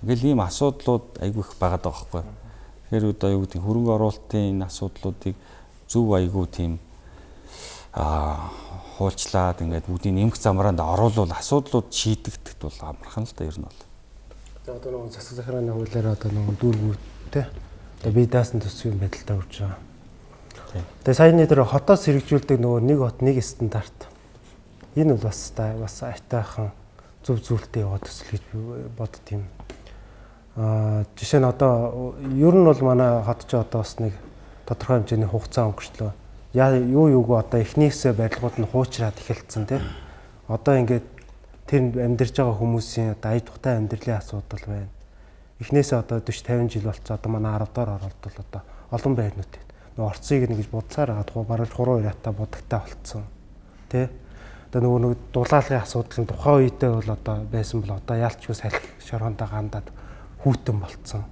Ингээл ийм асуудлууд айгүй их байгаа хгүй. Тэгэхээр одоо юу гэдэг хөрөнгө оруулалтын энэ асуудлуудыг зөв айгүй тийм аа хуульчлаад ингээд бүгдийг нэмэх замраанд оруулвал асуудлууд шийдэгдэхэд бол амархан л да ер нь бол. Тэгээ одоо нөгөө засаг захиргааны хуулиар одоо нөгөө дүүргүүд те одоо бие даасан төсвийн байдалтай үрж байгаа. Тэгээ саяны дээр хотоос хэрэгжүүлдэг нөгөө нэг хот нэг стандарт. Энэ бол бас та бас айтайхан зөв зүйлтэй яваад төсөл гэж би бодд юм. Аа жишээ нь одоо ер нь бол манай хот ч одоо бас нэг тодорхой хэмжээний хугацаа өнгөрчлөө. Яа юу юуг одоо эхнээсээ барилгууд нь хуучраад эхэлсэн тий. Одоо ингээд тэр амьдарч байгаа хүмүүсийн одоо ая тухтай амьдралын асуудал байна. Эхнээсээ одоо 40 50 жил болцоо одоо манай 10 дахь оролт бол одоо олон байрнууд байна. Нөгөө орцыг нэгж будсаар аваад хуу бараг хуруу ирата будагтай болцсон. Тэ? Одоо нөгөө нэг дулаалгын асуудал нь тухайн үедээ бол одоо байсан бол одоо яалчгүй салхи шорондоо гандаад хүүтэн болцсон.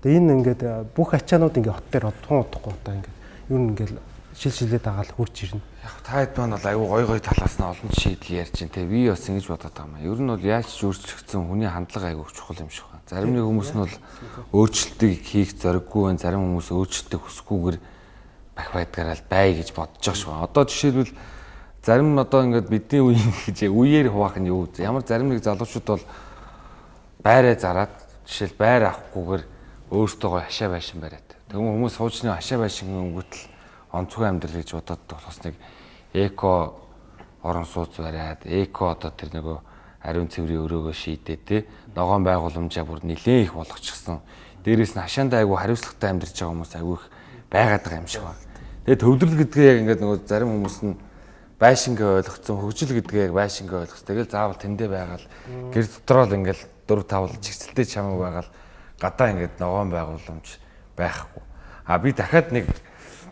Тэгээ энэ ингээд бүх ачаанууд ингээд хот дээр одхон удахгүй одоо ингээд юу ингээд шил шилээд агаал хурж ирнэ. Яг таад маань бол аюу гой гой талаас нь олон шийдэл ярьж байна те. Би бас ингэж бодоод байгаа юм. Ер нь бол яаж ч өөрчлөгдсөн хүний хандлага аюу чухал юм шиг байна. Зарим нэг хүмүүс нь бол өөрчлөлтийг хийх зориггүй байна. Зарим хүмүүс өөрчлөлтийг хүсэхгүйгээр бах байдгаараа бай гэж бодож байгаа шүү. Одоо жишээлбэл зарим одоо ингээд бидний үеийн гэж үеэр хуваах нь юу вэ? Ямар зарим нэг залуучууд бол байраа зараад жишээл байр авахгүйгээр өөртөө хашаа байшин бариад. Тэгвэл хүмүүс суучны хашаа байшин өнгөтл онцгой амьдрал гэж бодоод бас нэг эко орон сууц бариад эко одоо тэр нөгөө ариун цэврийн өрөөгөө шийдээ те ногоон байгууламжаа бүр нилээн их болгочихсон. Дээрээс нь хашаандаа айгу хариуцлагатай амьдарч байгаа хүмүүс айгу их байгаад байгаа юм шиг байна. Тэгээ төвлөрөл гэдгээ яг ингээд нөгөө зарим хүмүүс нь байшингээ ойлгоцсон, хөгжил гэдгээ яг байшингээ ойлгоцсон. Тэгэл заавал тэндээ байгаал гэр дотроо л ингээд 4 5 чигцэлтэй чамаг байгаал гадаа ингээд ногоон байгууламж байхгүй. А би дахиад нэг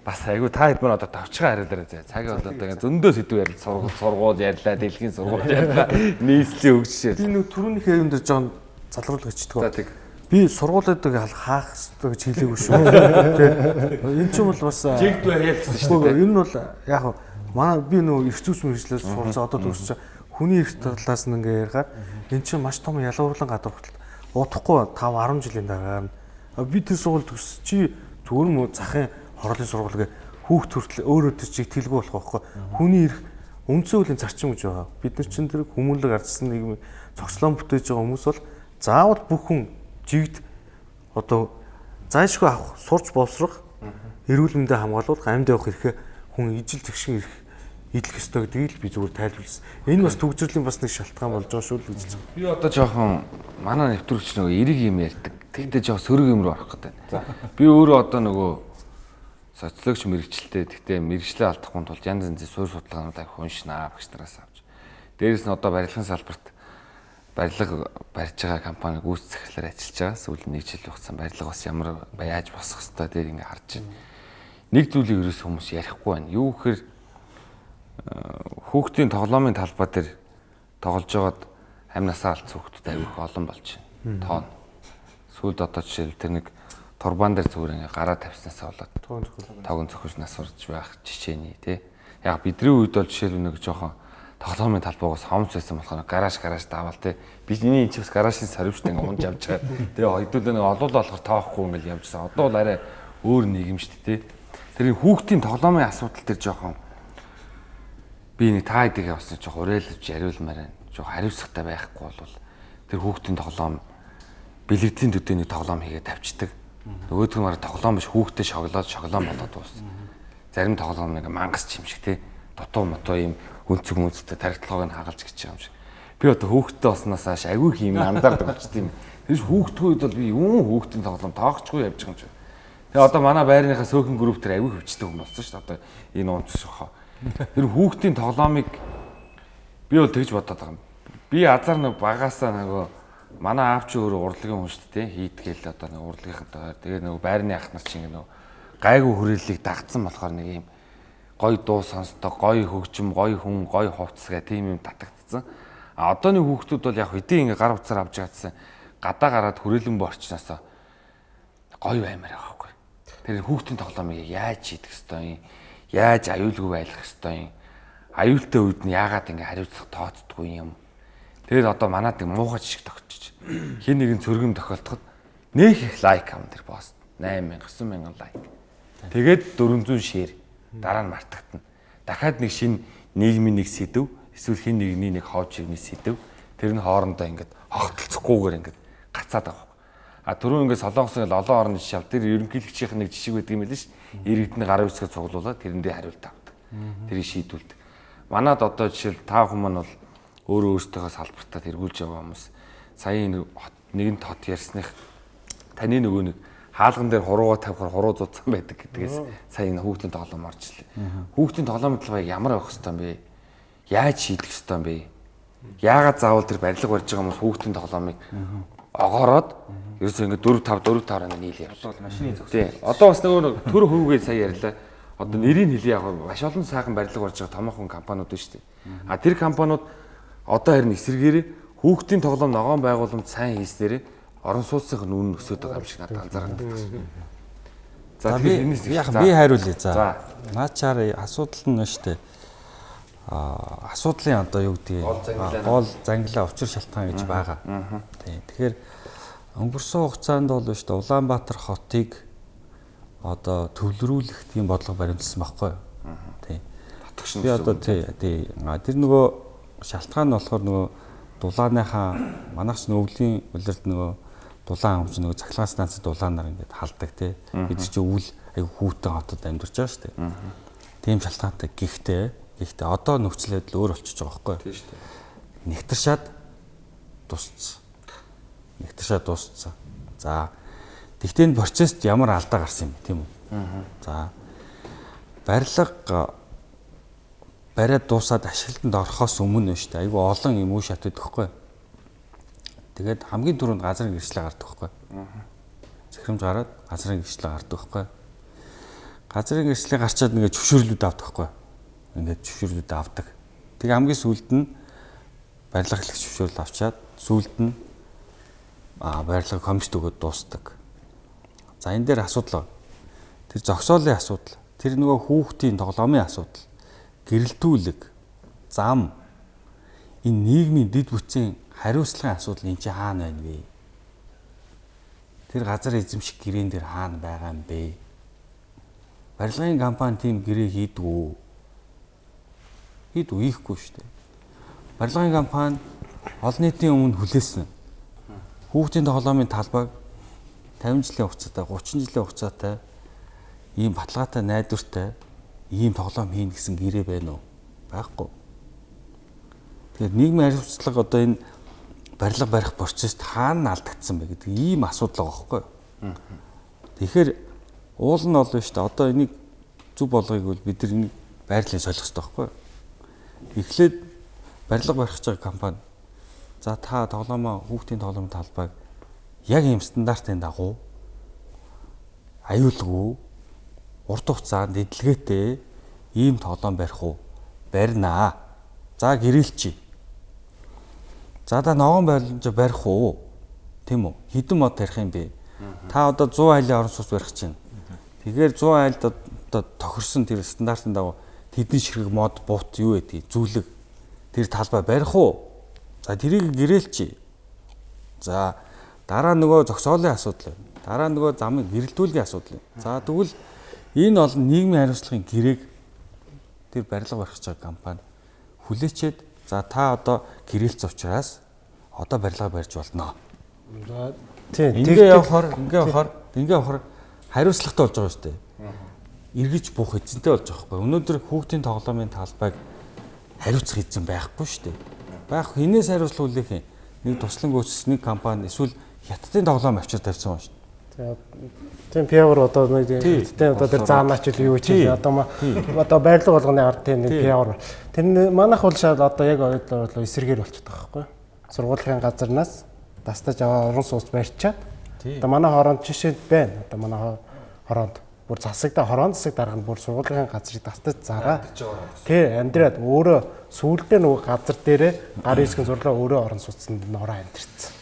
бас айгүй та хэд мөн одоо тавчгаа хариулаарай зэ. Цагийн бол одоо зөндөө сэдв ярил сургууль сургууль ярьлаа, дэлхийн сургууль ярьлаа, нийслэлийн хөгжишээ. Би нэг түрүүнийхээ юм дээр жоон залруулга хийчихдэг. За тийм. Би сургуулиудыг хаах хэрэгтэй гэж хэлээгүй шүү. Энд чинь бол бас жигдвэ ял гэсэн шүү дээ. Энэ бол яг манай би нөгөө эрх зүйч мэрэгчлээс суралцаа одоо төгсөж хүний эрх талаас нь ингээ ярихаар эн чинь маш том ялгуурлан гадуур хүртэл удахгүй 5 10 жилийн дараа би тэр сургууль төгс чи зүгээр мө захын хорлын сургуулийг хүүхд хүртэл өөрөө тэр чиг тэлгүй болох байхгүй. Хүний эрх үндсэн хуулийн зарчим гэж байгаа. Бид нар чинь тэр хүмүүнлэг ардсан нийгмийн цогцлон бүтээж байгаа хүмүүс бол заавал бүх хүн жигд одоо зайшгүй авах, сурч боловсрох, эрүүл мэндэ хамгаалуулах, амьд явах эрхээ хүн ижил зэгшин эрх идэх ёстой гэдгийг л би зүгээр тайлбарласан. Энэ бас төгсрөлийн бас нэг шалтгаан болж байгаа шүү л гэж байна. Би одоо жоохон манай нэвтрүүлэгч нөгөө эрэг юм ярьдаг. Тэгтээ жоохон сөрөг юм руу орох гэдэг. Би өөрөө одоо нөгөө социологч мэрэгчлээ. Гэхдээ мэрэгчлээ алдахгүй тулд янз янзын суурь судалгаануудыг уншнаа багш нараас авч. Дээрээс нь одоо барилгын салбарт барилга барьж байгаа компани гүйцэтгэлээр ажиллаж байгаа. Сүүлийн нэг жил хугацаанд барилга бас ямар яаж босох хэвээр дээр ингээ харж байна. Нэг зүйлийг ерөөс хүмүүс ярихгүй байна. Юу гэхээр хүүхдийн тоглоомын талбай дээр тоглож байгаад амь насаа алдсан хүүхдүүд аюух олон болж байна. Тоон. Сүүлд одоо жишээл тэр нэг турбан дээр зүгээр ингээ гараа тавьснасаа болоод тогон зөхөж нас урж байх жишээний тий. Яг бидний үед бол жишээлбэл нэг жоохон тоглоомын талбайгаас хомц байсан болохоор гараж гараж даавал тий. Бидний энэ ч бас гаражийн сорвчтай ингээ унж явж байгаа. Тэгээ хоёдуулаа нэг олуул болохоор тоохгүй ингээл явжсан. Одоо бол арай өөр нийгэм шүү дээ тий. Тэр хүүхдийн тоглоомын асуудал төр жоохон би нэг та хэдийгээ бас жоохон уриалж яриулмаар байна. Жоохон хариуцлагатай байхгүй бол тэр хүүхдийн тоглоом бэлэгдлийн төдөөний тоглоом хийгээд тавьчихдаг Нөгөөдгөө мараа тоглоом биш хүүхдээ шоглоод шоглоом болоод дууссан. Зарим тоглоом нэг мангас ч юм шиг те. Дутуу мотоо юм өнцөг мөнцтэй тархитлагыг хагалж гэж юм шиг. Би одоо хүүхдтэй болсноос хойш агүй юм анзаардаг болчтой юм. Тэрс хүүхдгүүд бол би юун хүүхдийн тоглоом тоогчгүй явж байгаа юм шиг. Тэгээ одоо манай байрныхаа сөөхөн групп төр агүй хөвчтэй хүмүүс болсон шүү дээ. Одоо энэ онц шохоо. Тэр хүүхдийн тоглоомыг би бол тэгж бодоод байгаа юм. Би азар нэг багасаа нөгөө манай аав чи өөрөө урлагийн хүн шүү дээ хийдгээл одоо нэг урлагийнхантай тэгээ нөгөө байрны ах нар чинь нөгөө гайгүй хүрээллийг дагцсан болохоор нэг юм гой дуу сонсдог гой хөгжим гой хүн гой хувцс гэх тийм юм татагдцсан а одооны хүүхдүүд бол яг хэдийн ингээ гар утсаар авч яатсан гадаа гараад хүрээлэн борчноосоо гой баймаар байгаа хгүй тэр хүүхдийн тоглоомыг яаж хийдэг хэвтэй юм? Яаж аюулгүй байлгах хэвтэй юм? Аюултай үед нь яагаад ингээ хариуцлага тооцдгүй юм? Тэгэл одоо манад нэг муухай жишг тогтчих хин нэгэн цөргөм тохиолдоход нөх их лайк ам тэр пост 8000 9000 лайк. Тэгээд 400 шеэр дараа нь мартагдана. Дахиад нэг шин нийгмийн нэг сэдв эсвэл хин нэгний нэг хооч ивний сэдв тэр нь хоорондоо ингээд хогтолцохгүйгээр ингээд гацаад байгаа. А түрүү ингээд солонгосын олон орны жишээ тэр ерөнхийлөгчийн нэг жишээ байдаг юм байл ш. Иргэдний гарын үсгээ цуглуулад тэрэндээ хариулт авдаг. Тэрийг шийдүүлдэг. Манад одоо жишээл та хүмүүс бол өөрөө өөртөөхөө салбартаа тэргүүлж яваа хүмүүс сая нэг нэгэн тот ярьсных таны нөгөө нэг хаалган дээр хурууга тавихаар хуруу зузсан байдаг гэдгээс сая энэ хүүхдийн тоглоом орж ирлээ. Хүүхдийн тоглоомын талбай ямар байх хэвээр юм бэ? Яаж шийдэх хэвээр юм бэ? Яагаад заавал тэр барилга барьж байгаа хүмүүс хүүхдийн тоглоомыг огоороод ерөөсөө ингээд 4 5 4 5-аар нийл явж. бол машины зөв. Тий. Одоо бас нөгөө төр хөвгөө сая ярьлаа. Одоо нэрийг хэлээ яг маш олон сайхан барилга барьж байгаа томоохон компаниуд шүү дээ. А тэр компаниуд одоо харин эсэргээрээ хүүхдийн тоглоом ногоон байгууламж сайн хийснээр орон сууцын үнэ өсөд байгаа юм шиг надад анзаараад байна. За би яг би хариулъя. За. Наачаар асуудал нь нь штэ. А асуудлын одоо юу Гол зангилаа. гол зангилаа учир шалтгаан гэж байгаа. Тийм. Тэгэхээр өнгөрсөн хугацаанд бол штэ Улаанбаатар хотыг одоо төвлөрүүлэх тийм бодлого баримтсан байхгүй юу? Тийм. Татгшин Би одоо тий тий тэр нөгөө шалтгаан нь болохоор нөгөө дулааныхаа манайх ч өвлийн улирд нөгөө дулаан амч нөгөө цахилгаан станцад дулаанаар ингээд халдаг тий бид чи өвөл айгу хүүтэн хотод амьдарч байгаа шүү дээ. Тийм шалтгаантай гихтээ гихтээ одоо нөхцөл байдал өөр болчихж байгаа байхгүй юу? тийм шүү дээ. нэгтэршаад тусцсан. Нэгтэршаад дууссан. За. Тэгтээ энэ процесст ямар алдаа гарсан юм бэ, тийм үү? За. Барилга бариад дуусаад ашиглалтанд орохоос өмнө нь шүү дээ. Айгу олон юм уу шатдаг байхгүй. Тэгээд хамгийн түрүүнд газрын гэрчлэл гардаг байхгүй. Захирамж гараад газрын гэрчлэл гардаг байхгүй. Газрын гэрчлэл гарчаад ингээд зөвшөөрлүүд авдаг байхгүй. Ингээд зөвшөөрлүүд авдаг. Тэгээ хамгийн сүүлд нь барилга хэлэх зөвшөөрөл авчаад сүүлд нь а барилга комист өгөөд дуустдаг. За энэ дээр асуудал. Тэр зогсоолын асуудал, тэр нөгөө хүүхдийн тоглоомын асуудал, гэрэлтүүлэг, зам энэ нийгмийн дэд бүтцийн хариуцлагын асуудал энэ чи хаана байна вэ? Тэр газар эзэмших гэрээн дээр хаана байгаа юм бэ? Барилгын компани тийм гэрээ хийдгүү. Хийдгүү хийхгүй шүү дээ. Барилгын компани олон нийтийн өмнө хүлээсэн. Хүүхдийн тоглоомын талбайг 50 жилийн хугацаатай 30 жилийн хугацаатай ийм баталгаатай найдвартай ийм тоглоом хийн гэсэн гэрээ байна уу? Байхгүй. Тэгэхээр нийгмийн хариуцлага одоо энэ барилга барих процесст хаана алдагдсан бэ гэдэг ийм асуудал байгаа байхгүй. Тэгэхээр уул нь олно шүү дээ. Одоо энийг зүг болгоёг бол бид нар энийг байрлалын солих хэрэгтэй байхгүй. Эхлээд барилга барих гэж байгаа компани за та тоглоомоо хүүхдийн тоглоомын талбайг яг ийм стандартын дагуу аюулгүй урт хугацаанд эдлгээтэй ийм тоглоом барих уу? Барина. За гэрэлчи. За да ногоон барилж барих уу? Тийм үү? Хідэн мод тарих юм бэ? Та одоо 100 айлын орон сууц барих чинь. Тэгэхээр 100 айлд одоо тохирсон тэр стандартын дагуу тэдний ширхэг мод буут юу байдгийг зүйлэг тэр талбай барих уу? За тэрийг гэрээлчи. За дараа нөгөө зогсоолын асуудал байна. Дараа нөгөө замыг гэрэлтүүлгийн асуудал байна. За тэгвэл энэ бол нийгмийн хариуцлагын гэрээг тэр барилга барих байгаа компани хүлээчээд за та одоо гэрээлц учраас одоо барилга барьж болно. За тийм Ингээ явахаар ингээ явахаар ингээ явахаар хариуцлагатай болж байгаа шүү дээ. Иргэж бух эзэнтэй болж байгаа байхгүй. Өнөөдөр хүүхдийн тоглоомын талбайг хариуцах эзэн байхгүй шүү дээ. Байх хинээс хариуцлага хүлээх юм? Нэг туслан гүйцэтгэх нэг компани эсвэл хятадын тоглоом авчир тавьсан байна шүү. Тийм пиавар одоо нэг тийм одоо тэр заанаач л юу чи одоо одоо байрлал болгоны ард тийм нэг пиавар. Тэр манайх бол шал одоо яг ойлоо эсэргээр болчиход байгаа байхгүй. Сургуулийн газарнаас дастаж аваа орон сууц барьчаад одоо манай хороонд жишээд байна. Одоо манай хороонд бүр засагда хорон засаг дарга нь бүр сургуулийн газрыг дастаж зараа. Тий амьдраад өөрөө сүүлдээ нөгөө газар дээрээ гар хэсгэн сурлаа өөрөө орон сууцнд нороо амьдрцсан.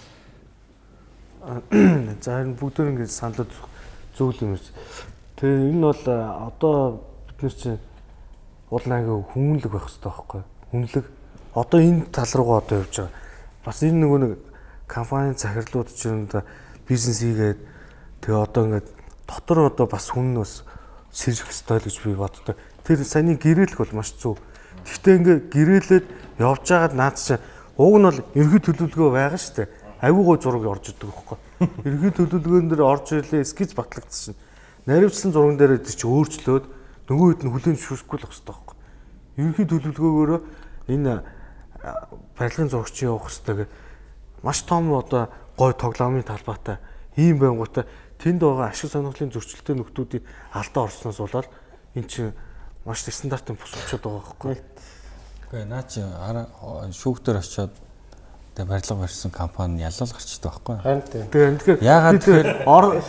За харин бүгд ингэ саналд зөвл юм биш. Тэгээ энэ бол э, одоо бид нар чинь уул аяга хүмүүнлэг байх хэрэгтэй байхгүй юу? Хүнлэг. Одоо энэ тал руугаа одоо явж байгаа. Бас энэ нөгөө нэг компани захирлууд чинь бизнес хийгээд тэгээ одоо ингээд дотор одоо бас хүн бас сэржих хэрэгтэй л гэж би боддог. Тэр саний гэрээлэх бол маш зөв. Гэхдээ ингээд гэрээлээд явж байгаад наад чинь уг нь бол ерхий төлөвлөгөө байгаа шүү дээ. Айгуугой зураг орж идэг байхгүй. Ерхий төлөвлөгөөн дээр орж ирлээ скиц батлагдсан. Наривчлан зурган дээр тэр чи өөрчлөөд нөгөө хэд нь хүлэн зөвшөөрөхгүй л хэвээр байхгүй. Ерхий төлөвлөгөөгөөрөө энэ барилгын зурагч явах хэвээр маш том одоо гой тоглоомын талбайтай ийм байнгутай тэнд байгаа ашиг сонирхлын зөрчилтэй нөхдүүдийн алдаа орсноос болоод эн чинь маш стандартын бус очиод байгаа байхгүй. Гэхдээ наа чи шүүхтэр очиод тэгээ барилга барьсан компани ялал гарчдаг байхгүй. Харин тийм. Тэгээ Яагаад тэгэхээр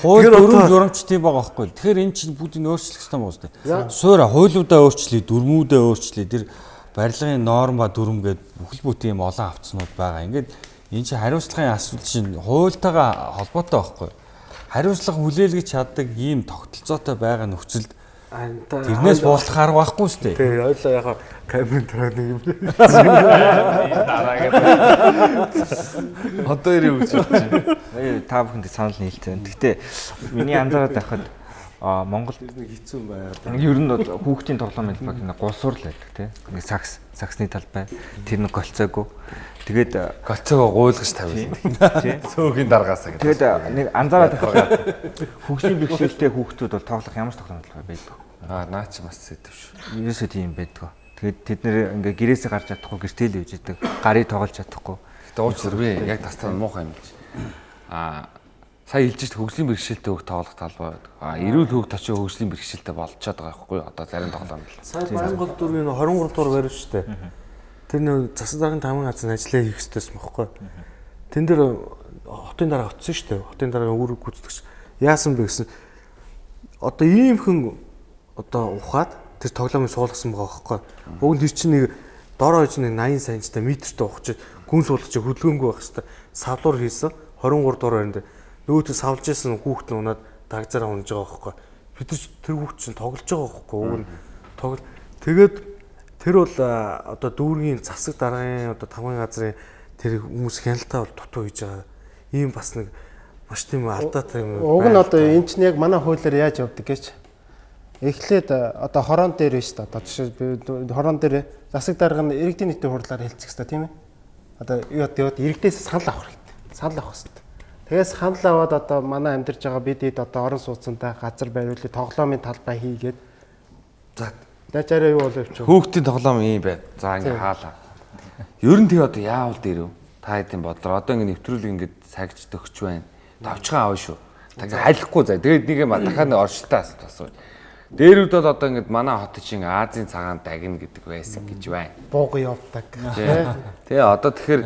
хууль дүрм журамчдын байгаа байхгүй. Тэгэхээр эн чинь бүгдийг өөрчлөх хэрэгтэй мөн үстэй. Суура хуулиудаа өөрчлөе, дүрмүүдээ өөрчлөе. Тэр барилгын норм ба дүрм гээд бүхэл бүтэн юм олон авцснууд байгаа. Ингээд энэ чинь хариуцлагын асуудал чинь хуультайгаа холбоотой байхгүй. Хариуцлага хүлээлгэж чаддаг ийм тогтолцоотой байгаа нөхцөлд тэрнээс буулах арга байхгүй шүү дээ. Тэгээ ойлоо яхаа камерын дараа нэг юм. Одоо ирээ үгч байна. Э, Та бүхэнд санал нийлцэн. Гэхдээ миний анзаараад байхад а Монгол хэцүү байгаад. ер нь бол хүүхдийн тоглоом хэлбэг нэг гулсуур л байдаг тий. Нэг сакс, саксны талбай. Тэр нэг голцоогүй. Тэгээд Голцоогоо гуйлгаж тавил. тий. Цөөгийн даргаасаа гэдэг. Тэгээд нэг анзаараад байхад хөгжлийн бэрхшээлтэй хүүхдүүд бол тоглох ямар ч тоглоом байдаг. Аа наа чи бас сэтэв шүү. Ерөөсөө тийм байдаг. Тэгээд тэд нэр ингээ гэрээсээ гарч чадахгүй гэртэл үйж идэг. Гарыг тоглож чадахгүй. Гэтэ уучлаар би яг тастаа муухай юм чи. Аа сая хэлж шít хөгжлийн бэрхшээлтэй хөг тоглох талбай байдаг. Аа эрүүл хөг точоо хөгжлийн бэрхшээлтэй болчиход байгаа байхгүй? Одоо зарим тоглоом л. Сайн Монгол дөрвийн 23 дугаар барив дээ. Тэр нэг засаг даргын тамгын газар ажиллаа хийх хэрэгтэйсэн байхгүй. Тэн дээр хотын дараа шүү дээ. Хотын дараа үүрэг гүйцэтгэж яасан бэ гэсэн одоо ийм хэн одоо ухаад тэр тоглоомыг суулгасан байгаа байхгүй. Уг нь тэр чинь нэг дор хойж нэг 80 санттай метртэй ухаж гүн суулгаж хөдөлгөөнгүй байх хэвээр савлуур хийсэн 23 дугаар байранд нөгөөдөө савлж исэн хүүхэд нь унаад дагзаараа унаж байгаа байхгүй. Бид нар тэр хүүхэд чинь тоглож байгаа байхгүй. Уг нь тоглол тэгээд тэр бол одоо дүүргийн засаг даргын одоо тамгын газрын тэр хүмүүс хяналтаа бол дутуу хийж байгаа. Ийм бас нэг маш тийм алдаатай юм. Уг нь одоо эн чинь яг манай хуулиар яаж явдаг гэж. Эхлээд одоо хорон дээр биш та одоо жишээ би хорон дээр засаг дарга нь иргэдийн нийтийн хурлаар хэлцэх хэрэгтэй тийм ээ. Одоо юу яд иргэдээс санал авах хэрэгтэй. Санал авах хэрэгтэй. Тэгээс санал аваад одоо манай амьдарч байгаа бид хэд одоо орон сууцтай газар бариулъя тоглоомын талбай хийгээд За дажаараа юу болов ч хүүхдийн тоглоом ийм байна. За ингээ хаалаа. Ер нь тэг одоо яавал дээрв? Та хэдийн бодлоо. Одоо ингээ нэвтрүүлэг ингээ сагж төгч байна. Тавчхан аав шүү. Та ингээ халихгүй заа. Тэгээд нэг юм дахиад оршилтаа асуу. Дээрүүд бол одоо ингээ манай хот чинь Азийн цагаан дагна гэдэг байсан гэж байна. бууга явдаг. Тэгээ одоо тэгэхээр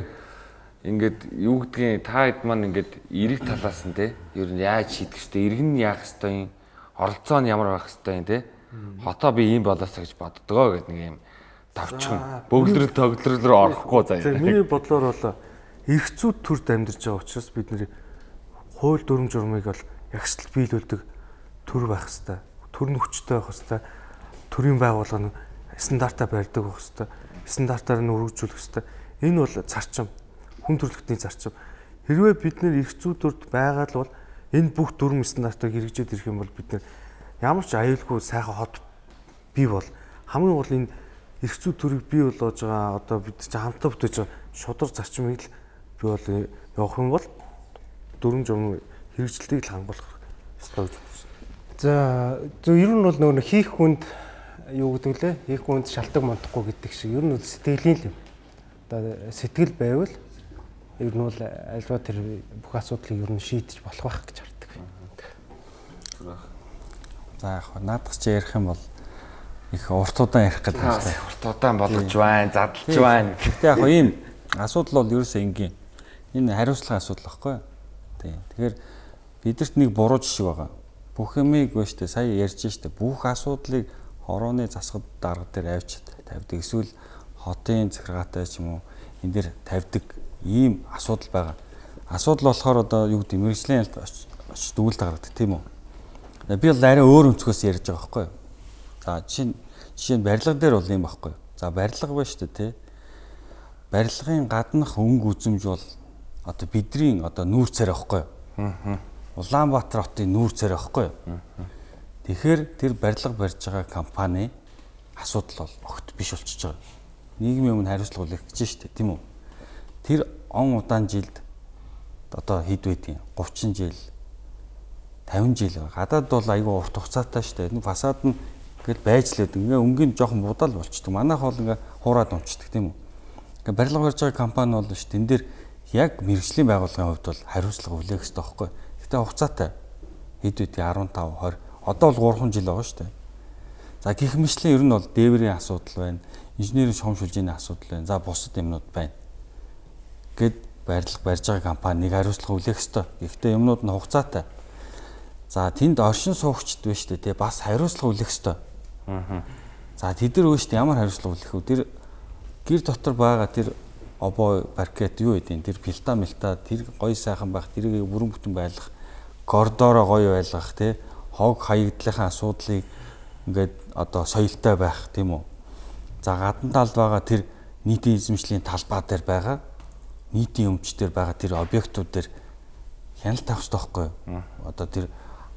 ингээд юу гэдгийг та хэд маань ингээд эрэг талаас нь те ер нь яаж шийдэх хэвтэй эргэн нь яах хэвтэй юм оролцоо нь ямар байх хэвтэй юм те хотоо би ийм болоосаа гэж боддгоо гэдэг нэг юм тавчхан бөглөрөл тоглол руу орохгүй заяа. Тэгээ миний бодлоор бол эргцүүд төрд амьдарч байгаа учраас бид нэр хууль дүрм журмыг бол ягштал биелүүлдэг төр байх хэвээр. Төр нь хүчтэй байх хэвээр. Төрийн байгууллага нь стандартаа барьдаг байх хэвээр. Стандартаар нь өргөжүүлэх хэвээр. Энэ бол зарчим. Хүн төрөлхтний зарчим. Хэрвээ бид нэр эргцүүд төрд байгаад л бол энэ бүх дүрм стандартыг хэрэгжээд ирэх юм бол бид нэр ямар ч аюулгүй сайхан хот бий бол хамгийн гол энэ эргцүү төрийг бий болгож байгаа одоо бид чи хамтдаа бүтээж байгаа шудар зарчмыг л бий бол явах юм бол дөрвөн журм хэрэгжилтийг л хангуулах ёстой гэж байна. За зөв ер нь бол нөгөө хийх хүнд юу гэдэг лээ? Хийх хүнд шалтгаан мунтахгүй гэдэг шиг ер нь сэтгэлийн л юм. Одоо сэтгэл байвал ер нь бол альва тэр бүх асуудлыг ер нь шийдэж болох байх гэж хардаг. За яг хаа наадах чи ярих юм бол их урт удаан ярих гэдэг юм байна. Урт удаан болгож байна, задлж байна. Гэхдээ яг хаа ийм асуудал бол ерөөсөө энгийн. Энэ хариуцлагын асуудал байхгүй юу? Тий. Тэгэхээр бидэрт нэг буруу жишээ байгаа. Бүх юмыг ба штэ сая ярьж штэ бүх асуудлыг хорооны засгад дарга дээр авчид тавьдаг. Эсвэл хотын захиргаатай ч юм уу энэ дээр тавьдаг ийм асуудал байгаа. Асуудал болохоор одоо юу гэдэг мэрэгжлийн очиж дүүлд гаргадаг тийм үү? Би бол арай өөр өнцгөөс ярьж байгаа байхгүй юу? За жишээ нь жишээ нь барилга дээр бол юм байхгүй юу? За барилга ба штэ тий. Барилгын гаднах өнгө үзэмж бол одоо бидний одоо нүүр царай байхгүй юу? Аа. Улаанбаатар хотын нүүр царай байхгүй юу? Тэгэхээр тэр барилга барьж байгаа компани асуудал бол огт биш болчихж байгаа. Нийгмийн өмнө хариуцлага үлээх гэж штэ тийм үү? Тэр он удаан жилд одоо хэд байдгийг 30 жил 50 жил. Гадаад бол айгүй урт хугацаатай шүү дээ. Фасад нь ингээд байж л байдаг. Ингээ өнгийн жоохон будал болчдөг. Манайх бол ингээ хуураад унцдаг тийм үү. Ингээ барилга барьж байгаа компани бол дээ. Тэн дээр яг мэрэгжлийн байгууллагын хувьд бол хариуцлага хүлээх хэрэгтэй байхгүй. Гэтэ хугацаатай. хэд үдий 15 20 одоо бол 3 жил байгаа шүү дээ. За гих мэтлэн ер нь бол дээврийн асуудал байна. Инженерийн шуумшилжийн асуудал байна. За бусад юмнууд байна. Гэт барилга барьж байгаа компани нэг хариуцлага хүлээх ёстой. Гэхдээ юмнууд нь хугацаатай. За тэнд оршин суугчд шүү дээ. Тэ бас хариуцлага хүлээх ёстой. Аа. За тэд нар өөрсдөө ямар хариуцлага хүлээх вэ? Тэр гэр дотор байгаа тэр обоо паркет юу гэдэг тэр пилта мэлта тэр гоё сайхан байх тэрийг бүрэн бүтэн байлгах коридороо гоё байлгах тий хог хаягдлынхаа асуудлыг ингээд одоо соёлтой байх тийм үү. За гадна талд байгаа тэр нийтийн эзэмшлийн талбай дээр байгаа нийтийн өмч дээр байгаа тэр объектууд дээр хяналт авах хэрэгтэй байхгүй юу? Одоо тэр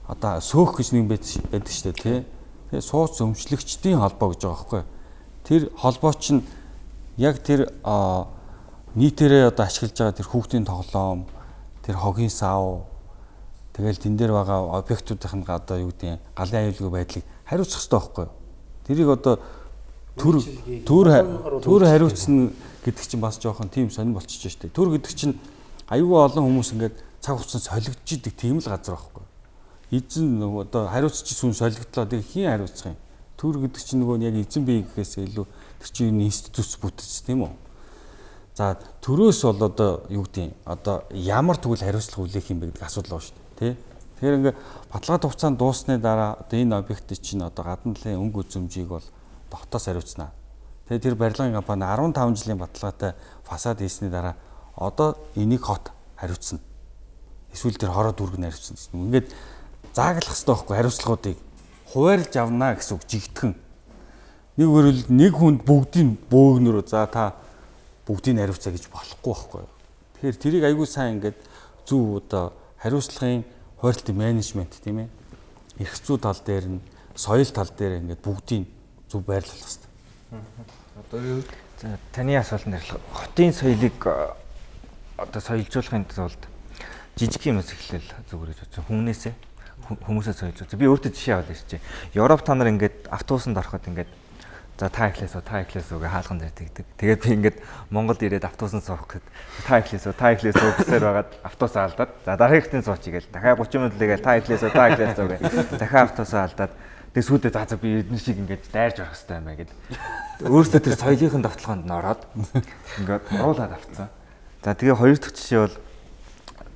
одоо сөөх гэж нэг байдаг шүү дээ тий. Тэгээ сууц өмчлөгчдийн холбоо гэж байгаа байхгүй юу? Тэр холбоо чинь яг тэр нийтээрээ одоо ашиглаж байгаа тэр хүүхдийн тоглоом, тэр хогийн сав Тэгэл тэн дээр байгаа объектуудын одоо юу гэдэг галын аюулгүй байдлыг хариуцах хэрэгтэй байхгүй юу? Тэрийг одоо төр төр төр хариуцна гэдэг чинь бас жоохон тийм сонир болчихж штэ. Төр гэдэг чинь аюулгүй олон хүмүүс ингээд цаг хугацаанд солигдож идэг тийм л газар байхгүй? Эзэн нөгөө одоо хариуцч сүн солигдлоо тэг хийн хариуцах юм. Төр гэдэг чинь нөгөө яг эзэн бие гэхээс илүү тэр чинь институт бүтц тийм үү? За төрөөс бол одоо юу гэдэг одоо ямар тэгвэл хариуцлага хүлээх юм бэ гэдэг асуудал байна шүү дээ тий. Тэгэхээр ингээ баталгаат хугацаанд дууссаны дараа одоо энэ объект чинь одоо гадна талын өнгө үзэмжийг бол хотоос хариуцнаа. Тэгээ тэр барилгын компани 15 жилийн баталгаатай фасад хийсний дараа одоо энийг хот хариуцна. Эсвэл тэр хороо дүрг нь хариуцна гэсэн. Ингээд зааглах хэрэгтэй байхгүй хариуцлагуудыг хуваарлж авнаа гэсэн үг жигтгэн. Нэг өөрөөр нэг хүнд бүгдийг бөөгнөрөө за та бүгдийг хариуцаа гэж болохгүй байхгүй. Тэгэхээр тэрийг айгүй сайн ингээд зөв одоо хариуцлагын хойролтын менежмент тийм ээ. Эрх зүй тал дээр нь соёл тал дээр ингээд бүгдийг зөв байрлуулах хэрэгтэй. Одоо юу за таны асуултанд хариулах хотын соёлыг одоо соёлжуулахын тулд жижиг юмс эхлээл зүгээр гэж бодсон. Хүмүүнээсээ хүмүүсээ соёлжуулж. Би өөртөө жишээ аваад ирчихэ. Европ та нар ингээд автобусанд ороход ингээд За та ихлээс та ихлээс үгээ хаалган дээр тэгдэг. Тэгээд би ингээд Монголд ирээд автобусанд суух гэхэд та ихлээс та ихлээс үгээр байгаад автобус алдаад за дараагийнхтын сууч гээл дахиад 30 минут лээгээл та ихлээс та ихлээс үгээ дахиад автобус алдаад тэгээд сүйдээ за за би эдгээр шиг ингээд дайрж орох хэрэгтэй юм байна гэд. Өөрөөсөө тэр соёлын давталгаанд нороод ингээд уруулаад авцсан. За тэгээ хоёр дахь жишээ бол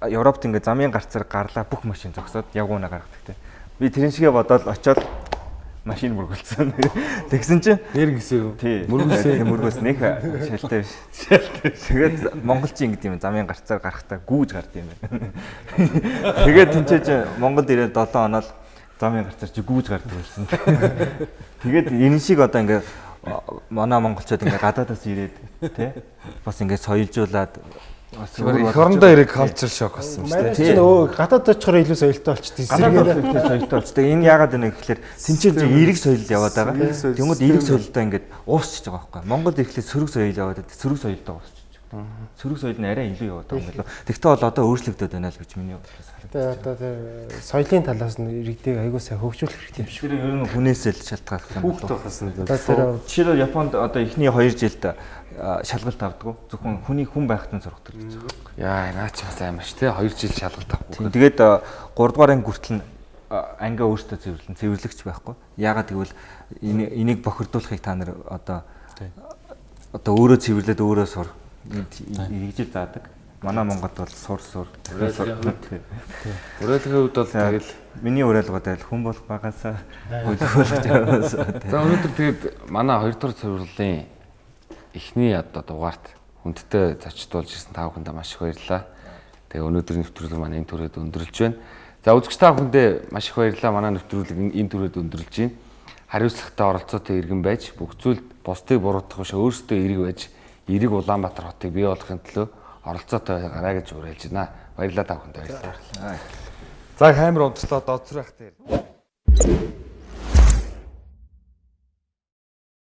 Европт ингээд замын гарцаар гарлаа бүх машин зогсоод явгууна гаргадаг те. Би тэрэн шигээ бодоод очиод машин мөргөлцсөн. Тэгсэн чинь нэр гисэн юу? Мөргөлсөн. Мөргөөс нэг шалтай биш. Шалтай. Тэгээд монголчин гэдэг юм замын гарцаар гарахтаа гүүж гард юм байна. Тэгээд тэнцээж Монголд ирээд 7 оноо л замын гарцаар чи гүүж гард байсан. Тэгээд энэ шиг одоо ингээ манай монголчууд ингээ гадаадаас ирээд тий бас ингээ соёлжуулаад Эх орондоо ирэх culture shock болсон шүү дээ. Тийм нөгөө гадаад очихоор илүү соёлтой болчихдээ эсрэгээр соёлтой болчихдээ энэ яагаад вэ гэхээр тэнцэл эрэг соёл яваад байгаа. Тэнгүүд эрэг соёлтой ингээд уусчихж байгаа байхгүй. Монголд ирэхлээр сөрөг соёл яваад сөрөг соёлтой байгаа. Сөрөг соёл нь арай илүү яваад байгаа юм байна. Тэгтээ бол одоо өөрчлөгдөд байна л гэж миний бодлоос харагдаж байна. Одоо соёлын талаас нь иргэдэг аягүй сайн хөгжүүлэх хэрэгтэй юм шиг. Тэр ер нь хүнээсээ л шалтгаалх юм байна. Хүүхд байхаас нь. Жишээлбэл Японд одоо эхний 2 жилд шалгалт авдаг. Зөвхөн хүний хүн байхад нь зургдаг гэж байна. Яа, наач бас амар ш, тэ 2 жил шалгалт авах. Тэгээд 3 дугаар анги хүртэл ангиа өөртөө цэвэрлэн цэвэрлэгч байхгүй. Яагаад гэвэл энийг бохирдуулахыг та нар одоо одоо өөрөө цэвэрлээд өөрөө сур нэгжил заадаг. Манай Монголд бол сур сур. Уриалгын хувьд бол тэгэл миний уриалгууд айл хүн болох багасаа хөдөлгөөлж байгаас. За өнөөдөр тэгээд манай 2 дугаар цэвэрлэлийн эхний одоо дугаарт хүндтэй зочдуулж ирсэн та бүхэндээ маш их баярлалаа. Тэгээ өнөөдрийн нэвтрүүлэг маань энэ төрөд өндөрлж байна. За үзэгч та бүхэндээ маш их баярлалаа. Манай нэвтрүүлэг энэ төрөд өндөрлж байна. Хариуцлагатай оролцоотой иргэн байж бүх зүйлд бусдыг буруутгах биш өөрсдөө эрэг байж эрэг Улаанбаатар хотыг бий болгохын төлөө оролцоотой гараа гэж уриалж байна. Баярлалаа та бүхэнд баярлалаа. За камер унтчлаа доцрох дээр.